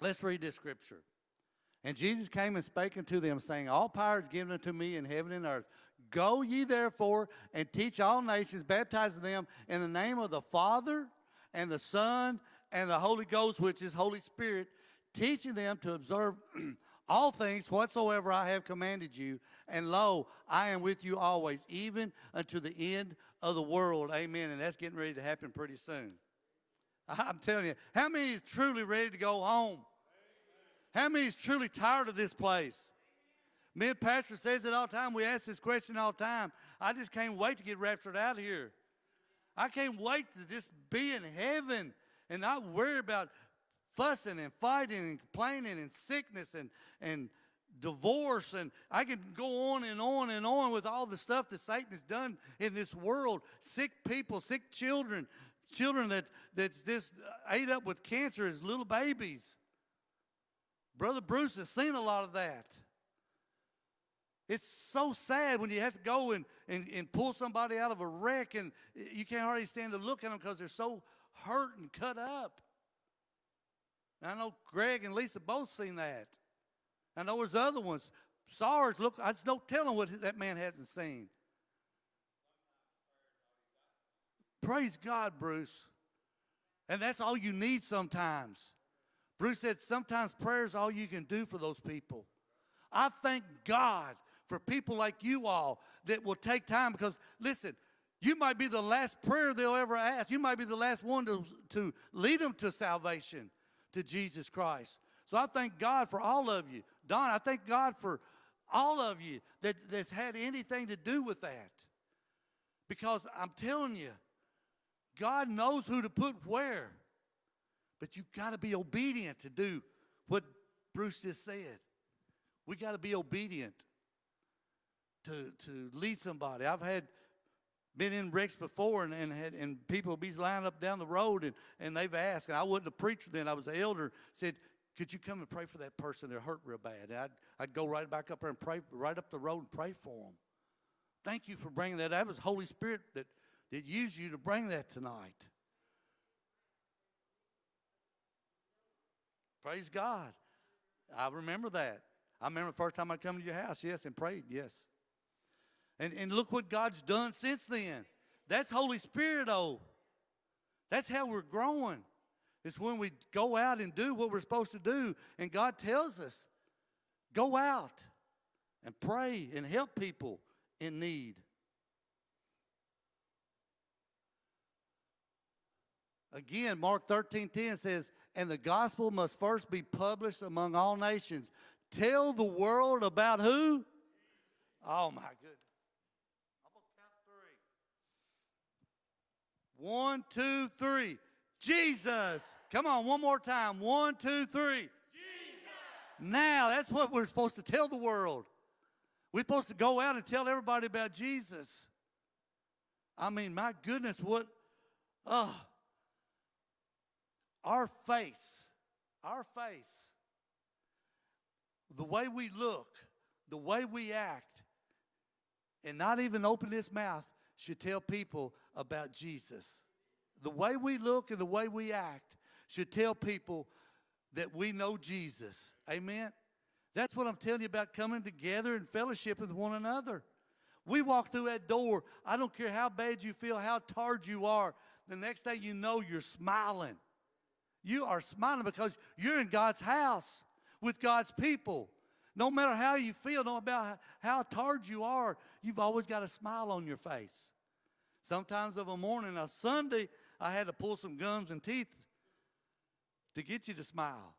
Let's read this scripture. And Jesus came and spake unto them, saying, All power is given unto me in heaven and earth. Go ye therefore and teach all nations, baptizing them in the name of the Father and the Son and the Holy Ghost, which is Holy Spirit, teaching them to observe all things whatsoever I have commanded you. And lo, I am with you always, even unto the end of the world. Amen. And that's getting ready to happen pretty soon. I'm telling you, how many is truly ready to go home? How many is truly tired of this place? Me and Pastor says it all the time. We ask this question all the time. I just can't wait to get raptured out of here. I can't wait to just be in heaven and not worry about fussing and fighting and complaining and sickness and, and divorce. And I could go on and on and on with all the stuff that Satan has done in this world. Sick people, sick children, children that, that's just ate up with cancer as little babies. Brother Bruce has seen a lot of that. It's so sad when you have to go and, and, and pull somebody out of a wreck and you can't hardly stand to look at them because they're so hurt and cut up. I know Greg and Lisa both seen that. I know there's other ones. Sarge, look, I just don't tell them what that man hasn't seen. Praise God, Bruce. And that's all you need sometimes. Bruce said sometimes prayer is all you can do for those people. I thank God for people like you all that will take time because, listen, you might be the last prayer they'll ever ask. You might be the last one to, to lead them to salvation, to Jesus Christ. So I thank God for all of you. Don, I thank God for all of you that, that's had anything to do with that. Because I'm telling you, God knows who to put where. But you've got to be obedient to do what Bruce just said. We got to be obedient to, to lead somebody. I've had been in wrecks before and, and had and people be lined up down the road and, and they've asked, and I wasn't a preacher then, I was an elder, said, could you come and pray for that person that hurt real bad? I'd, I'd go right back up there and pray right up the road and pray for them. Thank you for bringing that. That was Holy Spirit that, that used you to bring that tonight. Praise God. I remember that. I remember the first time I come to your house, yes, and prayed, yes. And, and look what God's done since then. That's Holy Spirit, oh. That's how we're growing. It's when we go out and do what we're supposed to do. And God tells us, go out and pray and help people in need. Again, Mark 13 10 says, And the gospel must first be published among all nations, tell the world about who? Oh my goodness. I'm gonna count three. One, two, three. Jesus. Come on, one more time. One, two, three. Jesus. Now, that's what we're supposed to tell the world. We're supposed to go out and tell everybody about Jesus. I mean, my goodness, what, oh, our face, our face, the way we look, the way we act, and not even open this mouth should tell people about Jesus. The way we look and the way we act should tell people that we know Jesus. Amen? That's what I'm telling you about coming together and fellowship with one another. We walk through that door. I don't care how bad you feel, how tired you are. The next thing you know, you're smiling. You are smiling because you're in God's house with God's people. No matter how you feel, no matter how tired you are, you've always got a smile on your face. Sometimes of a morning, a Sunday, I had to pull some gums and teeth to get you to smile.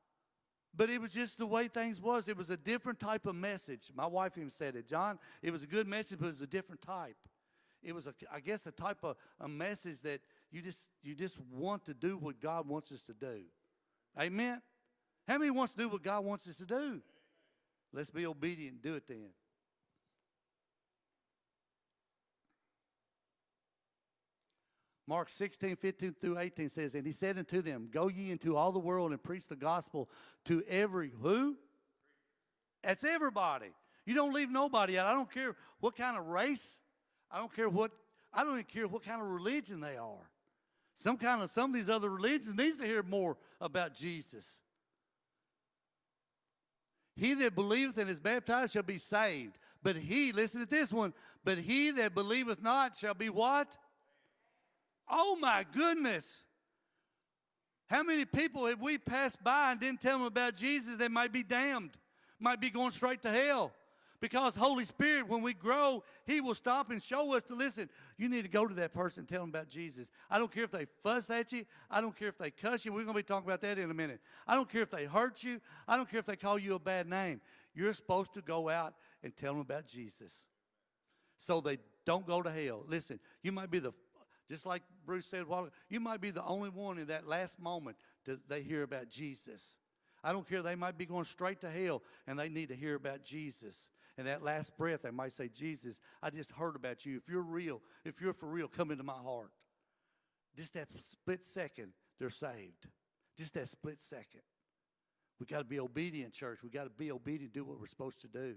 But it was just the way things was. It was a different type of message. My wife even said it. John, it was a good message, but it was a different type. It was, a, I guess, a type of a message that you just, you just want to do what God wants us to do. Amen? How many wants to do what God wants us to do? Let's be obedient and do it then. Mark 16, 15 through 18 says, And he said unto them, Go ye into all the world and preach the gospel to every who? That's everybody. You don't leave nobody out. I don't care what kind of race. I don't care what I don't even care what kind of religion they are. Some kind of some of these other religions needs to hear more about Jesus. He that believeth and is baptized shall be saved. But he, listen to this one, but he that believeth not shall be what? Oh my goodness. How many people have we passed by and didn't tell them about Jesus They might be damned, might be going straight to hell? Because Holy Spirit, when we grow, He will stop and show us to listen. You need to go to that person and tell them about Jesus. I don't care if they fuss at you. I don't care if they cuss you. We're going to be talking about that in a minute. I don't care if they hurt you. I don't care if they call you a bad name. You're supposed to go out and tell them about Jesus so they don't go to hell. Listen, you might be the just like Bruce said, well, you might be the only one in that last moment that they hear about Jesus. I don't care. They might be going straight to hell and they need to hear about Jesus. And that last breath, they might say, Jesus, I just heard about you. If you're real, if you're for real, come into my heart. Just that split second, they're saved. Just that split second. We got to be obedient, church. We got to be obedient, do what we're supposed to do.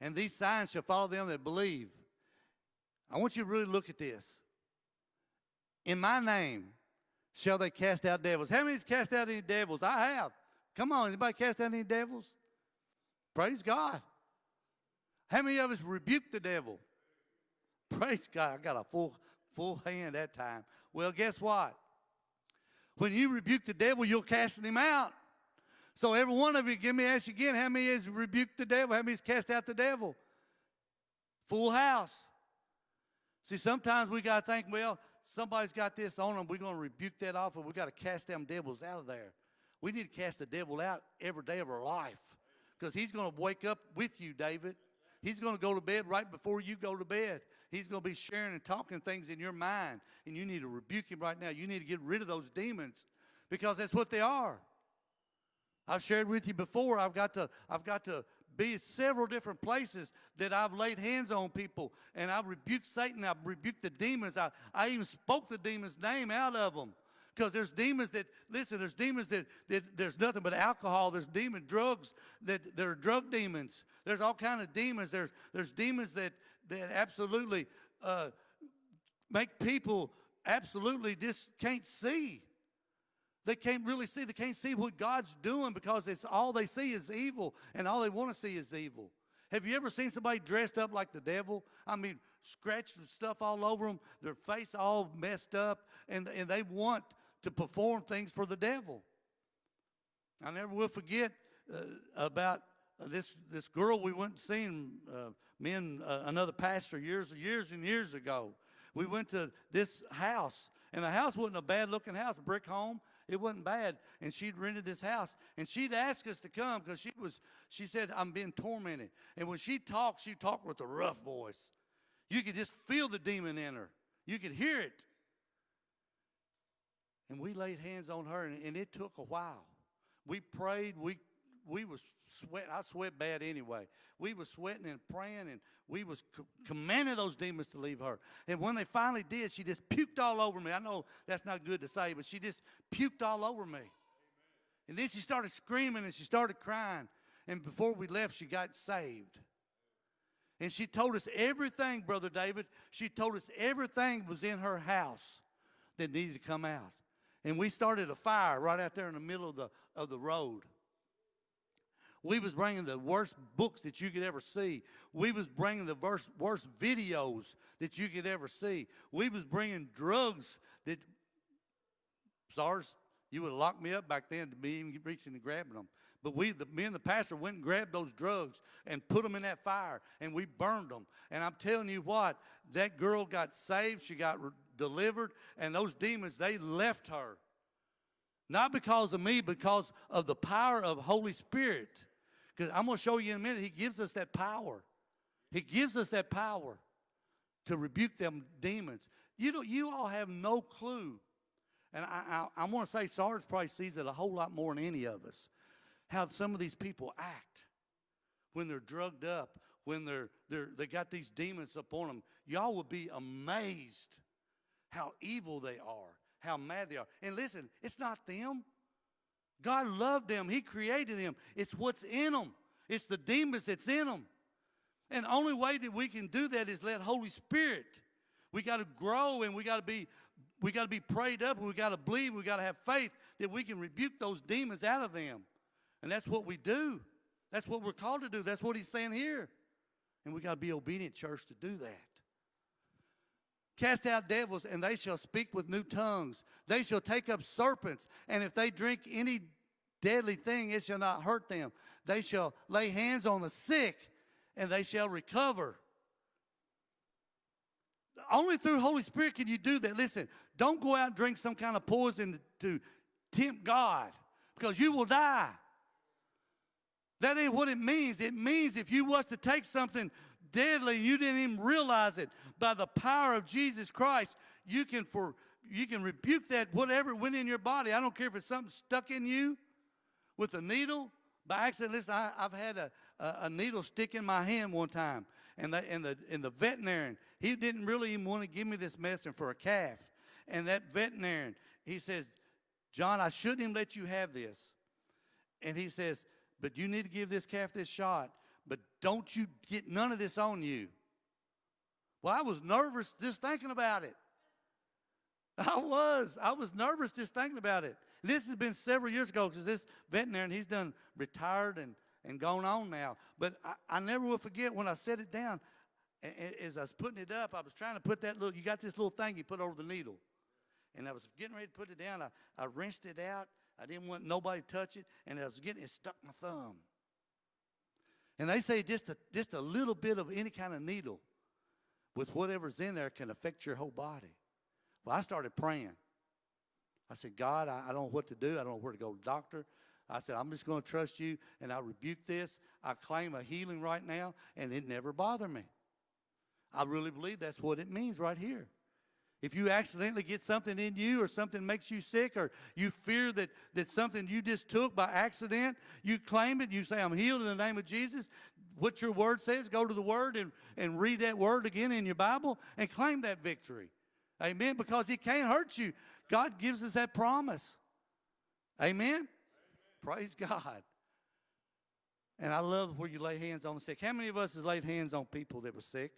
And these signs shall follow them that believe. I want you to really look at this. In my name shall they cast out devils. How many's cast out any devils? I have. Come on, anybody cast out any devils? Praise God. How many of us rebuked the devil? Praise God. I got a full full hand that time. Well, guess what? When you rebuke the devil, you're casting him out. So every one of you, give me ask you again, how many has rebuked the devil? How many has cast out the devil? Full house. See, sometimes we got to think, well, somebody's got this on them. We're going to rebuke that off, and we got to cast them devils out of there. We need to cast the devil out every day of our life because he's going to wake up with you, David. He's going to go to bed right before you go to bed. He's going to be sharing and talking things in your mind, and you need to rebuke him right now. You need to get rid of those demons because that's what they are. I've shared with you before. I've got to, I've got to be several different places that I've laid hands on people and I've rebuked Satan. I've rebuked the demons. I, I even spoke the demon's name out of them. Because there's demons that, listen, there's demons that, that there's nothing but alcohol. There's demon drugs that there are drug demons. There's all kind of demons. There's, there's demons that, that absolutely uh, make people absolutely just can't see. They can't really see. They can't see what God's doing because it's all they see is evil, and all they want to see is evil. Have you ever seen somebody dressed up like the devil? I mean, scratched stuff all over them, their face all messed up, and, and they want to perform things for the devil. I never will forget uh, about uh, this this girl we went and seen uh, me and uh, another pastor years years and years ago. We went to this house, and the house wasn't a bad looking house, a brick home. It wasn't bad. And she'd rented this house. And she'd ask us to come because she was, she said, I'm being tormented. And when she talked, she talked with a rough voice. You could just feel the demon in her. You could hear it. And we laid hands on her, and, and it took a while. We prayed. We we was sweat. I sweat bad anyway. We was sweating and praying, and we was co- commanding those demons to leave her. And when they finally did, she just puked all over me. I know that's not good to say, but she just puked all over me. And then she started screaming and she started crying. And before we left, she got saved. And she told us everything, Brother David. She told us everything was in her house that needed to come out. And we started a fire right out there in the middle of the, of the road. We was bringing the worst books that you could ever see. We was bringing the worst, worst videos that you could ever see. We was bringing drugs that, Sarge, you would have locked me up back then to be even reaching and grabbing them. But we, the, me and the pastor went and grabbed those drugs and put them in that fire, and we burned them. And I'm telling you what, that girl got saved, she got re- delivered, and those demons, they left her. Not because of me, because of the power of Holy Spirit. Because I'm going to show you in a minute, He gives us that power. He gives us that power to rebuke them demons. You know, you all have no clue. And I, I, I want to say Sarge probably sees it a whole lot more than any of us. How some of these people act when they're drugged up, when they're, they're they got these demons upon them. Y'all would be amazed how evil they are, how mad they are. And listen, it's not them. God loved them. He created them. It's what's in them. It's the demons that's in them. And the only way that we can do that is let Holy Spirit. We got to grow and we got to be we got to be prayed up and we got to believe, we got to have faith that we can rebuke those demons out of them. And that's what we do. That's what we're called to do. That's what he's saying here. And we got to be obedient, church, to do that. Cast out devils, and they shall speak with new tongues. They shall take up serpents, and if they drink any deadly thing, it shall not hurt them. They shall lay hands on the sick, and they shall recover. Only through Holy Spirit can you do that. Listen, don't go out and drink some kind of poison to tempt God, because you will die. That ain't what it means. It means if you was to take something deadly, you didn't even realize it. By the power of Jesus Christ, you can for you can rebuke that whatever went in your body. I don't care if it's something stuck in you with a needle by accident. Listen, I, have had a, a, a, needle stick in my hand one time, and the and the and the veterinarian he didn't really even want to give me this medicine for a calf, and that veterinarian he says, John, I shouldn't even let you have this, and he says, but you need to give this calf this shot, don't you get none of this on you. Well, I was nervous just thinking about it. I was. I was nervous just thinking about it. This has been several years ago because this veterinarian, he's done retired and, and gone on now. But I, I never will forget when I set it down, as I was putting it up, I was trying to put that little, you got this little thing you put over the needle. And I was getting ready to put it down. I, I rinsed it out. I didn't want nobody to touch it. And I was getting it stuck my thumb. And they say just a, just a little bit of any kind of needle with whatever's in there can affect your whole body. Well, I started praying. I said, God, I, I don't know what to do. I don't know where to go to doctor. I said, I'm just going to trust you, and I rebuke this. I claim a healing right now, and it never bothered me. I really believe that's what it means right here. If you accidentally get something in you or something makes you sick or you fear that, that something you just took by accident, you claim it, you say, I'm healed in the name of Jesus. What your word says, go to the word and, and read that word again in your Bible and claim that victory. Amen. Because it can't hurt you. God gives us that promise. Amen. Amen. Praise God. And I love where you lay hands on the sick. How many of us has laid hands on people that were sick?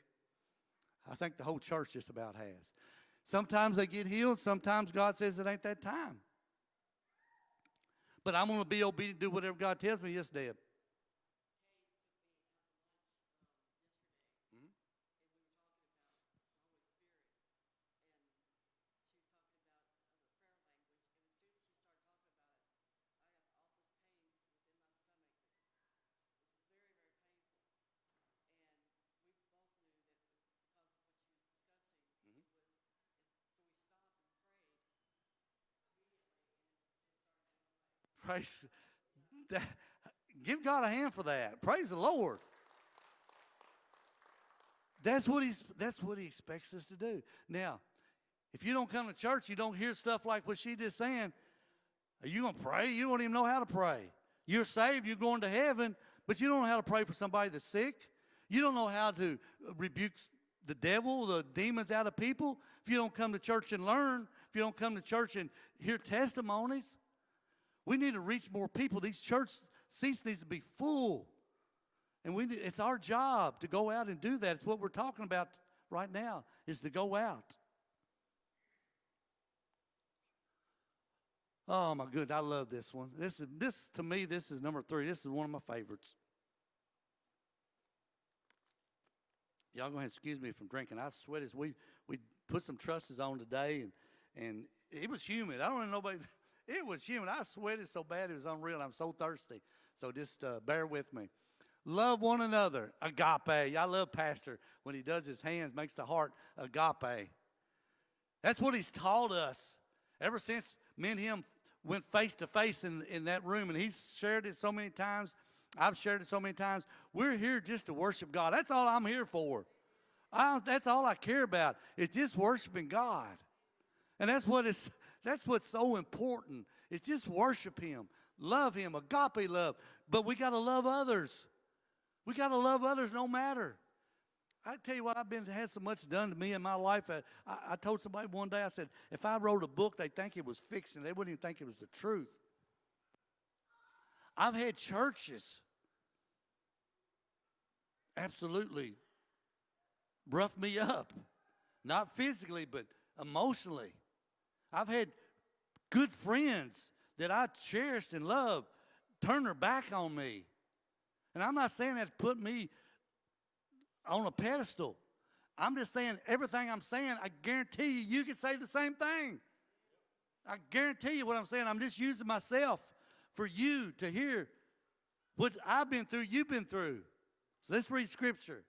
I think the whole church just about has. Sometimes they get healed. Sometimes God says it ain't that time. But I'm going to be obedient, do whatever God tells me. Yes, Deb. Praise. Give God a hand for that. Praise the Lord. That's what he's that's what he expects us to do. Now, if you don't come to church, you don't hear stuff like what she just saying. Are you gonna pray? You don't even know how to pray. You're saved, you're going to heaven, but you don't know how to pray for somebody that's sick. You don't know how to rebuke the devil, the demons out of people. If you don't come to church and learn, if you don't come to church and hear testimonies, we need to reach more people. These church seats needs to be full. And we need, it's our job to go out and do that. It's what we're talking about right now is to go out. Oh my goodness, I love this one. This is this to me, this is number three. This is one of my favorites. Y'all go ahead and excuse me from drinking. I sweat as we we put some trusses on today and and it was humid. I don't know nobody it was humid. I sweated so bad it was unreal. I'm so thirsty. So just uh, bear with me. Love one another. Agape. I love Pastor when he does his hands, makes the heart agape. That's what he's taught us. Ever since me and him went face to face in, in that room, and he's shared it so many times. I've shared it so many times. We're here just to worship God. That's all I'm here for. I, that's all I care about. It's just worshiping God. And that's what it's that's what's so important. It's just worship him, love him, agape love. But we got to love others. We got to love others no matter. I tell you what, I've been had so much done to me in my life. I, I told somebody one day, I said, if I wrote a book, they'd think it was fiction. They wouldn't even think it was the truth. I've had churches absolutely rough me up, not physically, but emotionally. I've had good friends that I cherished and loved turn their back on me. And I'm not saying that to put me on a pedestal. I'm just saying everything I'm saying, I guarantee you, you can say the same thing. I guarantee you what I'm saying. I'm just using myself for you to hear what I've been through, you've been through. So let's read scripture.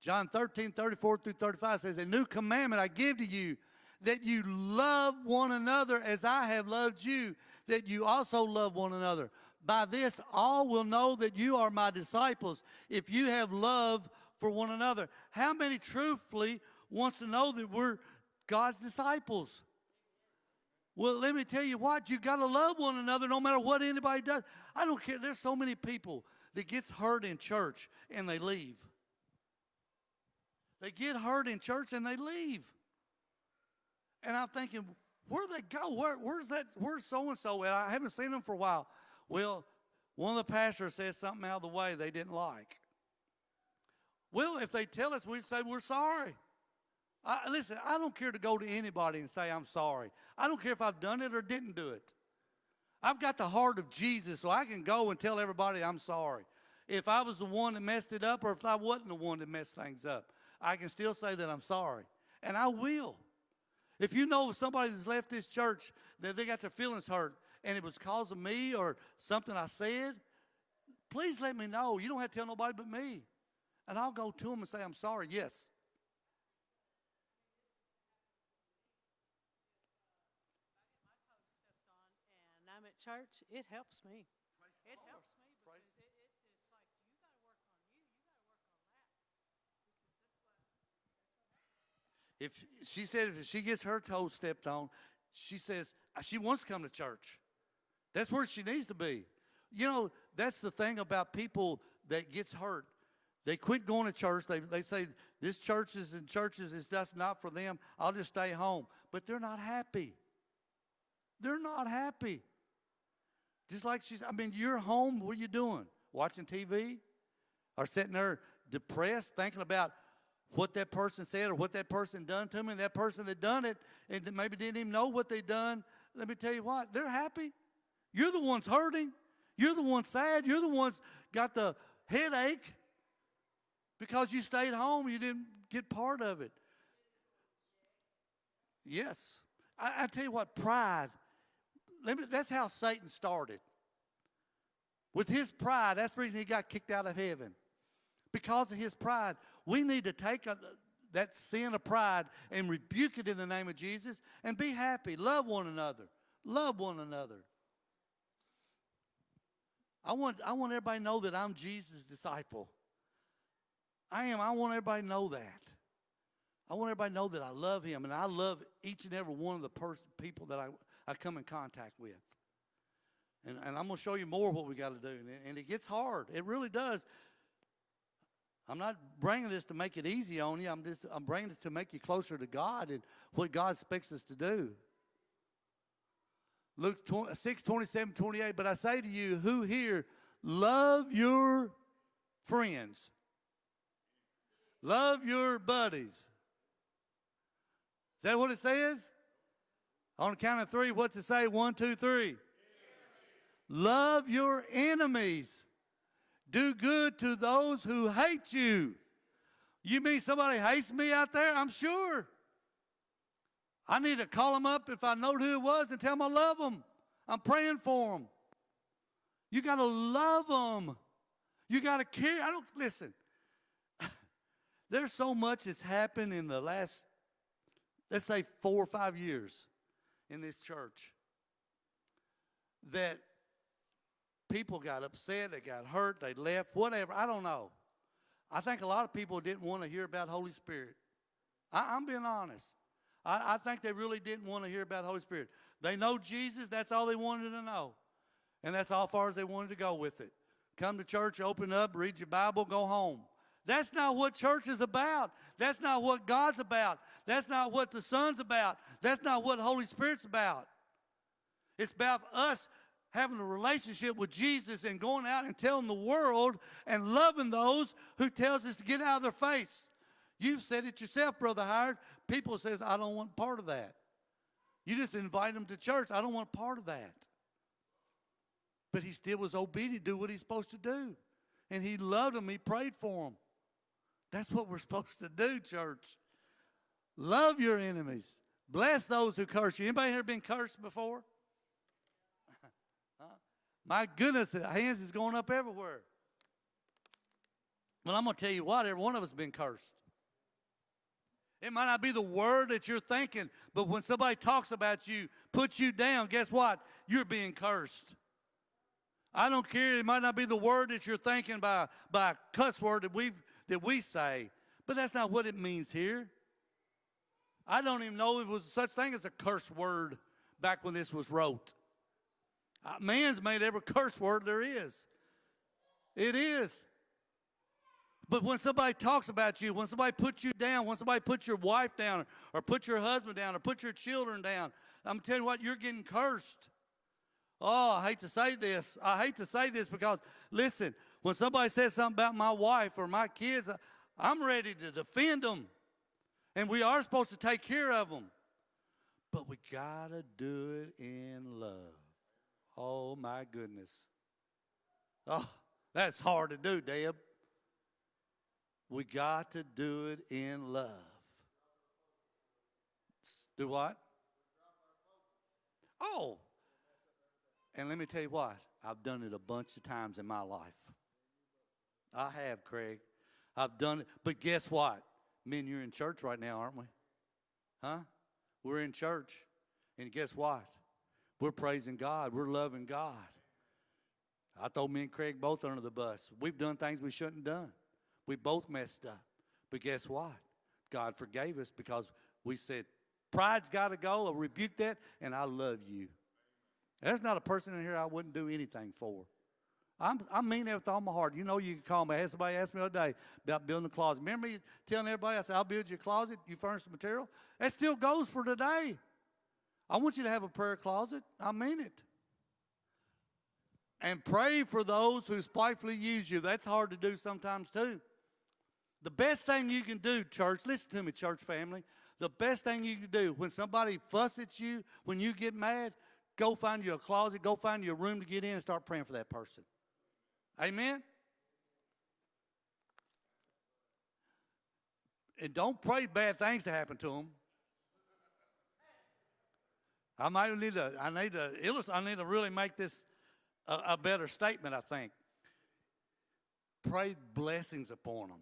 John 13, 34 through 35 says, A new commandment I give to you, that you love one another as I have loved you, that you also love one another. By this, all will know that you are my disciples if you have love for one another. How many truthfully wants to know that we're God's disciples? Well, let me tell you what, you got to love one another no matter what anybody does. I don't care. There's so many people that gets hurt in church and they leave. They get hurt in church and they leave. And I'm thinking, where'd they go? Where, where's that? Where's so and so? I haven't seen them for a while. Well, one of the pastors said something out of the way they didn't like. Well, if they tell us, we'd say we're sorry. I, listen, I don't care to go to anybody and say I'm sorry. I don't care if I've done it or didn't do it. I've got the heart of Jesus, so I can go and tell everybody I'm sorry. If I was the one that messed it up or if I wasn't the one that messed things up, I can still say that I'm sorry. And I will. If you know somebody that's left this church that they got their feelings hurt and it was because of me or something I said, please let me know. You don't have to tell nobody but me. And I'll go to them and say, I'm sorry. Yes. and I'm at church, it helps me. It helps me because Praise- it, it, it's like you got to work on you, you got to work on that. If she said if she gets her toes stepped on, she says uh, she wants to come to church. That's where she needs to be. You know, that's the thing about people that gets hurt. They quit going to church. They, they say, this church is in churches is just not for them. I'll just stay home. But they're not happy. They're not happy. Just like she's, I mean, you're home. What are you doing? Watching TV? Or sitting there depressed, thinking about what that person said or what that person done to me, and that person that done it and maybe didn't even know what they done. Let me tell you what, they're happy. You're the ones hurting. You're the ones sad. You're the ones got the headache because you stayed home. You didn't get part of it. Yes. I, I tell you what, pride. Let me, that's how Satan started. With his pride, that's the reason he got kicked out of heaven. Because of his pride, we need to take a, that sin of pride and rebuke it in the name of Jesus and be happy. Love one another. Love one another. I want, I want everybody to know that I'm Jesus' disciple. I am. I want everybody to know that. I want everybody to know that I love him and I love each and every one of the pers- people that I, I come in contact with. And, and I'm going to show you more what we got to do. And, and it gets hard. It really does. I'm not bringing this to make it easy on you. I'm just I'm bringing it to make you closer to God and what God expects us to do. Luke 20, 6, 27, 28. But I say to you, who here love your friends, love your buddies. Is that what it says? On the count of three, what's it say? One, two, three. Love your enemies. Do good to those who hate you. You mean somebody hates me out there? I'm sure. I need to call them up if I know who it was and tell them I love them. I'm praying for them. You got to love them. You got to care. I don't listen. There's so much that's happened in the last, let's say, four or five years in this church that people got upset, they got hurt, they left, whatever. I don't know. I think a lot of people didn't want to hear about Holy Spirit. I, I'm being honest. I, I think they really didn't want to hear about Holy Spirit. They know Jesus, that's all they wanted to know. And that's all far as they wanted to go with it. Come to church, open up, read your Bible, go home. That's not what church is about. That's not what God's about. That's not what the Son's about. That's not what Holy Spirit's about. It's about us having a relationship with Jesus and going out and telling the world and loving those who tells us to get out of their face. You've said it yourself, Brother Howard. People says, I don't want part of that. You just invite them to church. I don't want part of that. But he still was obedient, do what he's supposed to do. And he loved them. He prayed for them. That's what we're supposed to do, church. Love your enemies. Bless those who curse you. Anybody here been cursed before? My goodness, the hands is going up everywhere. Well, I'm going to tell you what, every one of us been cursed. It might not be the word that you're thinking, but when somebody talks about you, puts you down, guess what? You're being cursed. I don't care. It might not be the word that you're thinking by, by cuss word that we that we say, but that's not what it means here. I don't even know if it was such thing as a curse word back when this was wrote. Uh, man's made every curse word there is. It is. But when somebody talks about you, when somebody puts you down, when somebody puts your wife down, or put your husband down, or put your children down, I'm telling you what, you're getting cursed. Oh, I hate to say this. I hate to say this because, listen, when somebody says something about my wife or my kids, I'm ready to defend them. And we are supposed to take care of them. But we got to do it in love. Oh, my goodness. Oh, that's hard to do, Deb. We got to do it in love. Do what? Oh, and let me tell you what, I've done it a bunch of times in my life. I have, Craig. I've done it. But guess what? Men, you're in church right now, aren't we? Huh? We're in church. And guess what? We're praising God. We're loving God. I throw me and Craig both under the bus. We've done things we shouldn't have done. We both messed up. But guess what? God forgave us because we said, Pride's got to go. I rebuke that, and I love you. There's not a person in here I wouldn't do anything for. I'm, I mean that with all my heart. You know, you can call me. I had somebody ask me the other day about building a closet. Remember me telling everybody, I said, I'll build you a closet. You furnish the material. That still goes for today. I want you to have a prayer closet. I mean it. And pray for those who spitefully use you. That's hard to do sometimes too. The best thing you can do, church, listen to me, church family. The best thing you can do when somebody fuss at you, when you get mad, go find you a closet, go find you a room to get in and start praying for that person. Amen? And don't pray bad things to happen to them. I might need to, I need to I need to really make this a, a better statement, I think. Pray blessings upon them.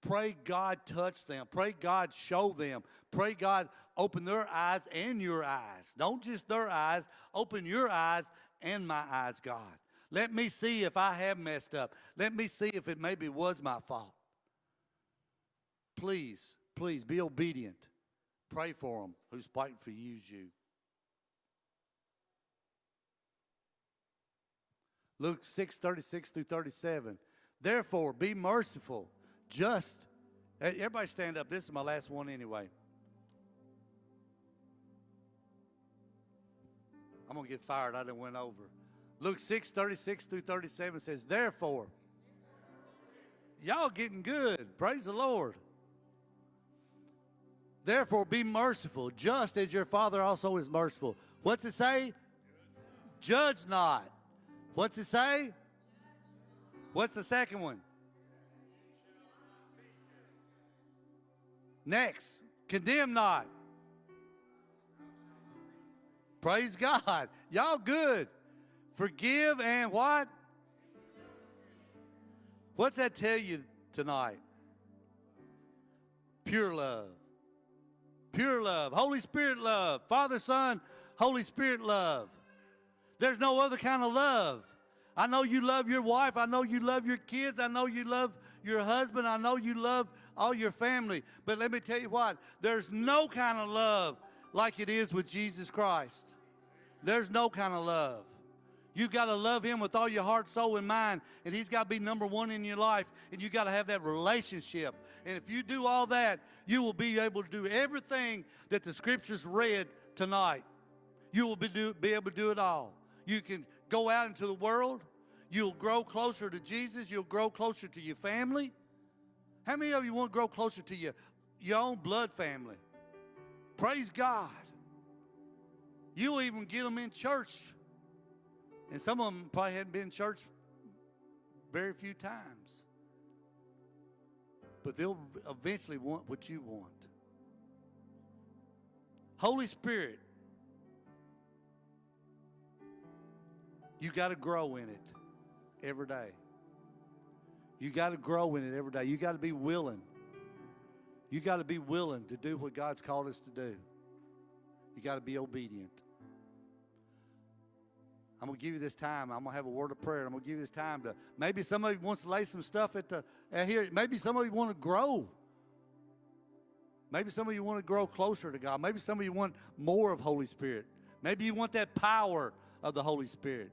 Pray God touch them. Pray God show them. Pray God open their eyes and your eyes. Don't just their eyes, open your eyes and my eyes, God. Let me see if I have messed up. Let me see if it maybe was my fault. Please, please be obedient. Pray for them who's fighting for you, you. Luke 6, 36 through 37. Therefore, be merciful, just. Everybody stand up. This is my last one anyway. I'm going to get fired. I done went over. Luke 6, 36 through 37 says, Therefore, y'all getting good. Praise the Lord. Therefore, be merciful, just as your Father also is merciful. What's it say? Judge not. What's it say? What's the second one? Next, condemn not. Praise God. Y'all good. Forgive and what? What's that tell you tonight? Pure love. Pure love. Holy Spirit love. Father, Son, Holy Spirit love. There's no other kind of love. I know you love your wife. I know you love your kids. I know you love your husband. I know you love all your family. But let me tell you what, there's no kind of love like it is with Jesus Christ. There's no kind of love. You got to love him with all your heart, soul, and mind, and he's got to be number one in your life, and you got to have that relationship. And if you do all that, you will be able to do everything that the scriptures read tonight. You will be, do, be able to do it all. You can go out into the world. You'll grow closer to Jesus. You'll grow closer to your family. How many of you want to grow closer to your, your own blood family? Praise God. You'll even get them in church. And some of them probably hadn't been in church very few times. But they'll eventually want what you want. Holy Spirit, you got to grow in it every day. You got to grow in it every day. You got to be willing. You got to be willing to do what God's called us to do. You got to be obedient. I'm going to give you this time. I'm going to have a word of prayer. I'm going to give you this time to maybe somebody wants to lay some stuff at the at here. Maybe some of you want to grow. Maybe some of you want to grow closer to God. Maybe some of you want more of Holy Spirit. Maybe you want that power of the Holy Spirit.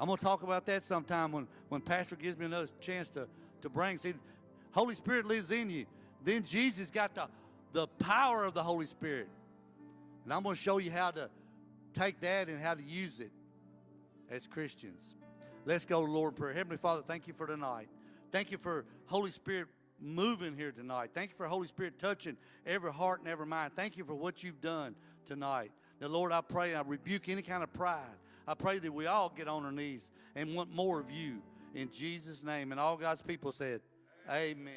I'm going to talk about that sometime when, when Pastor gives me another chance to, to bring. See, Holy Spirit lives in you. Then Jesus got the, the power of the Holy Spirit. And I'm going to show you how to take that and how to use it as Christians. Let's go, Lord, prayer. Heavenly Father, thank you for tonight. Thank you for Holy Spirit moving here tonight. Thank you for Holy Spirit touching every heart and every mind. Thank you for what you've done tonight. Now, Lord, I pray I rebuke any kind of pride. I pray that we all get on our knees and want more of you in Jesus' name. And all God's people said, Amen.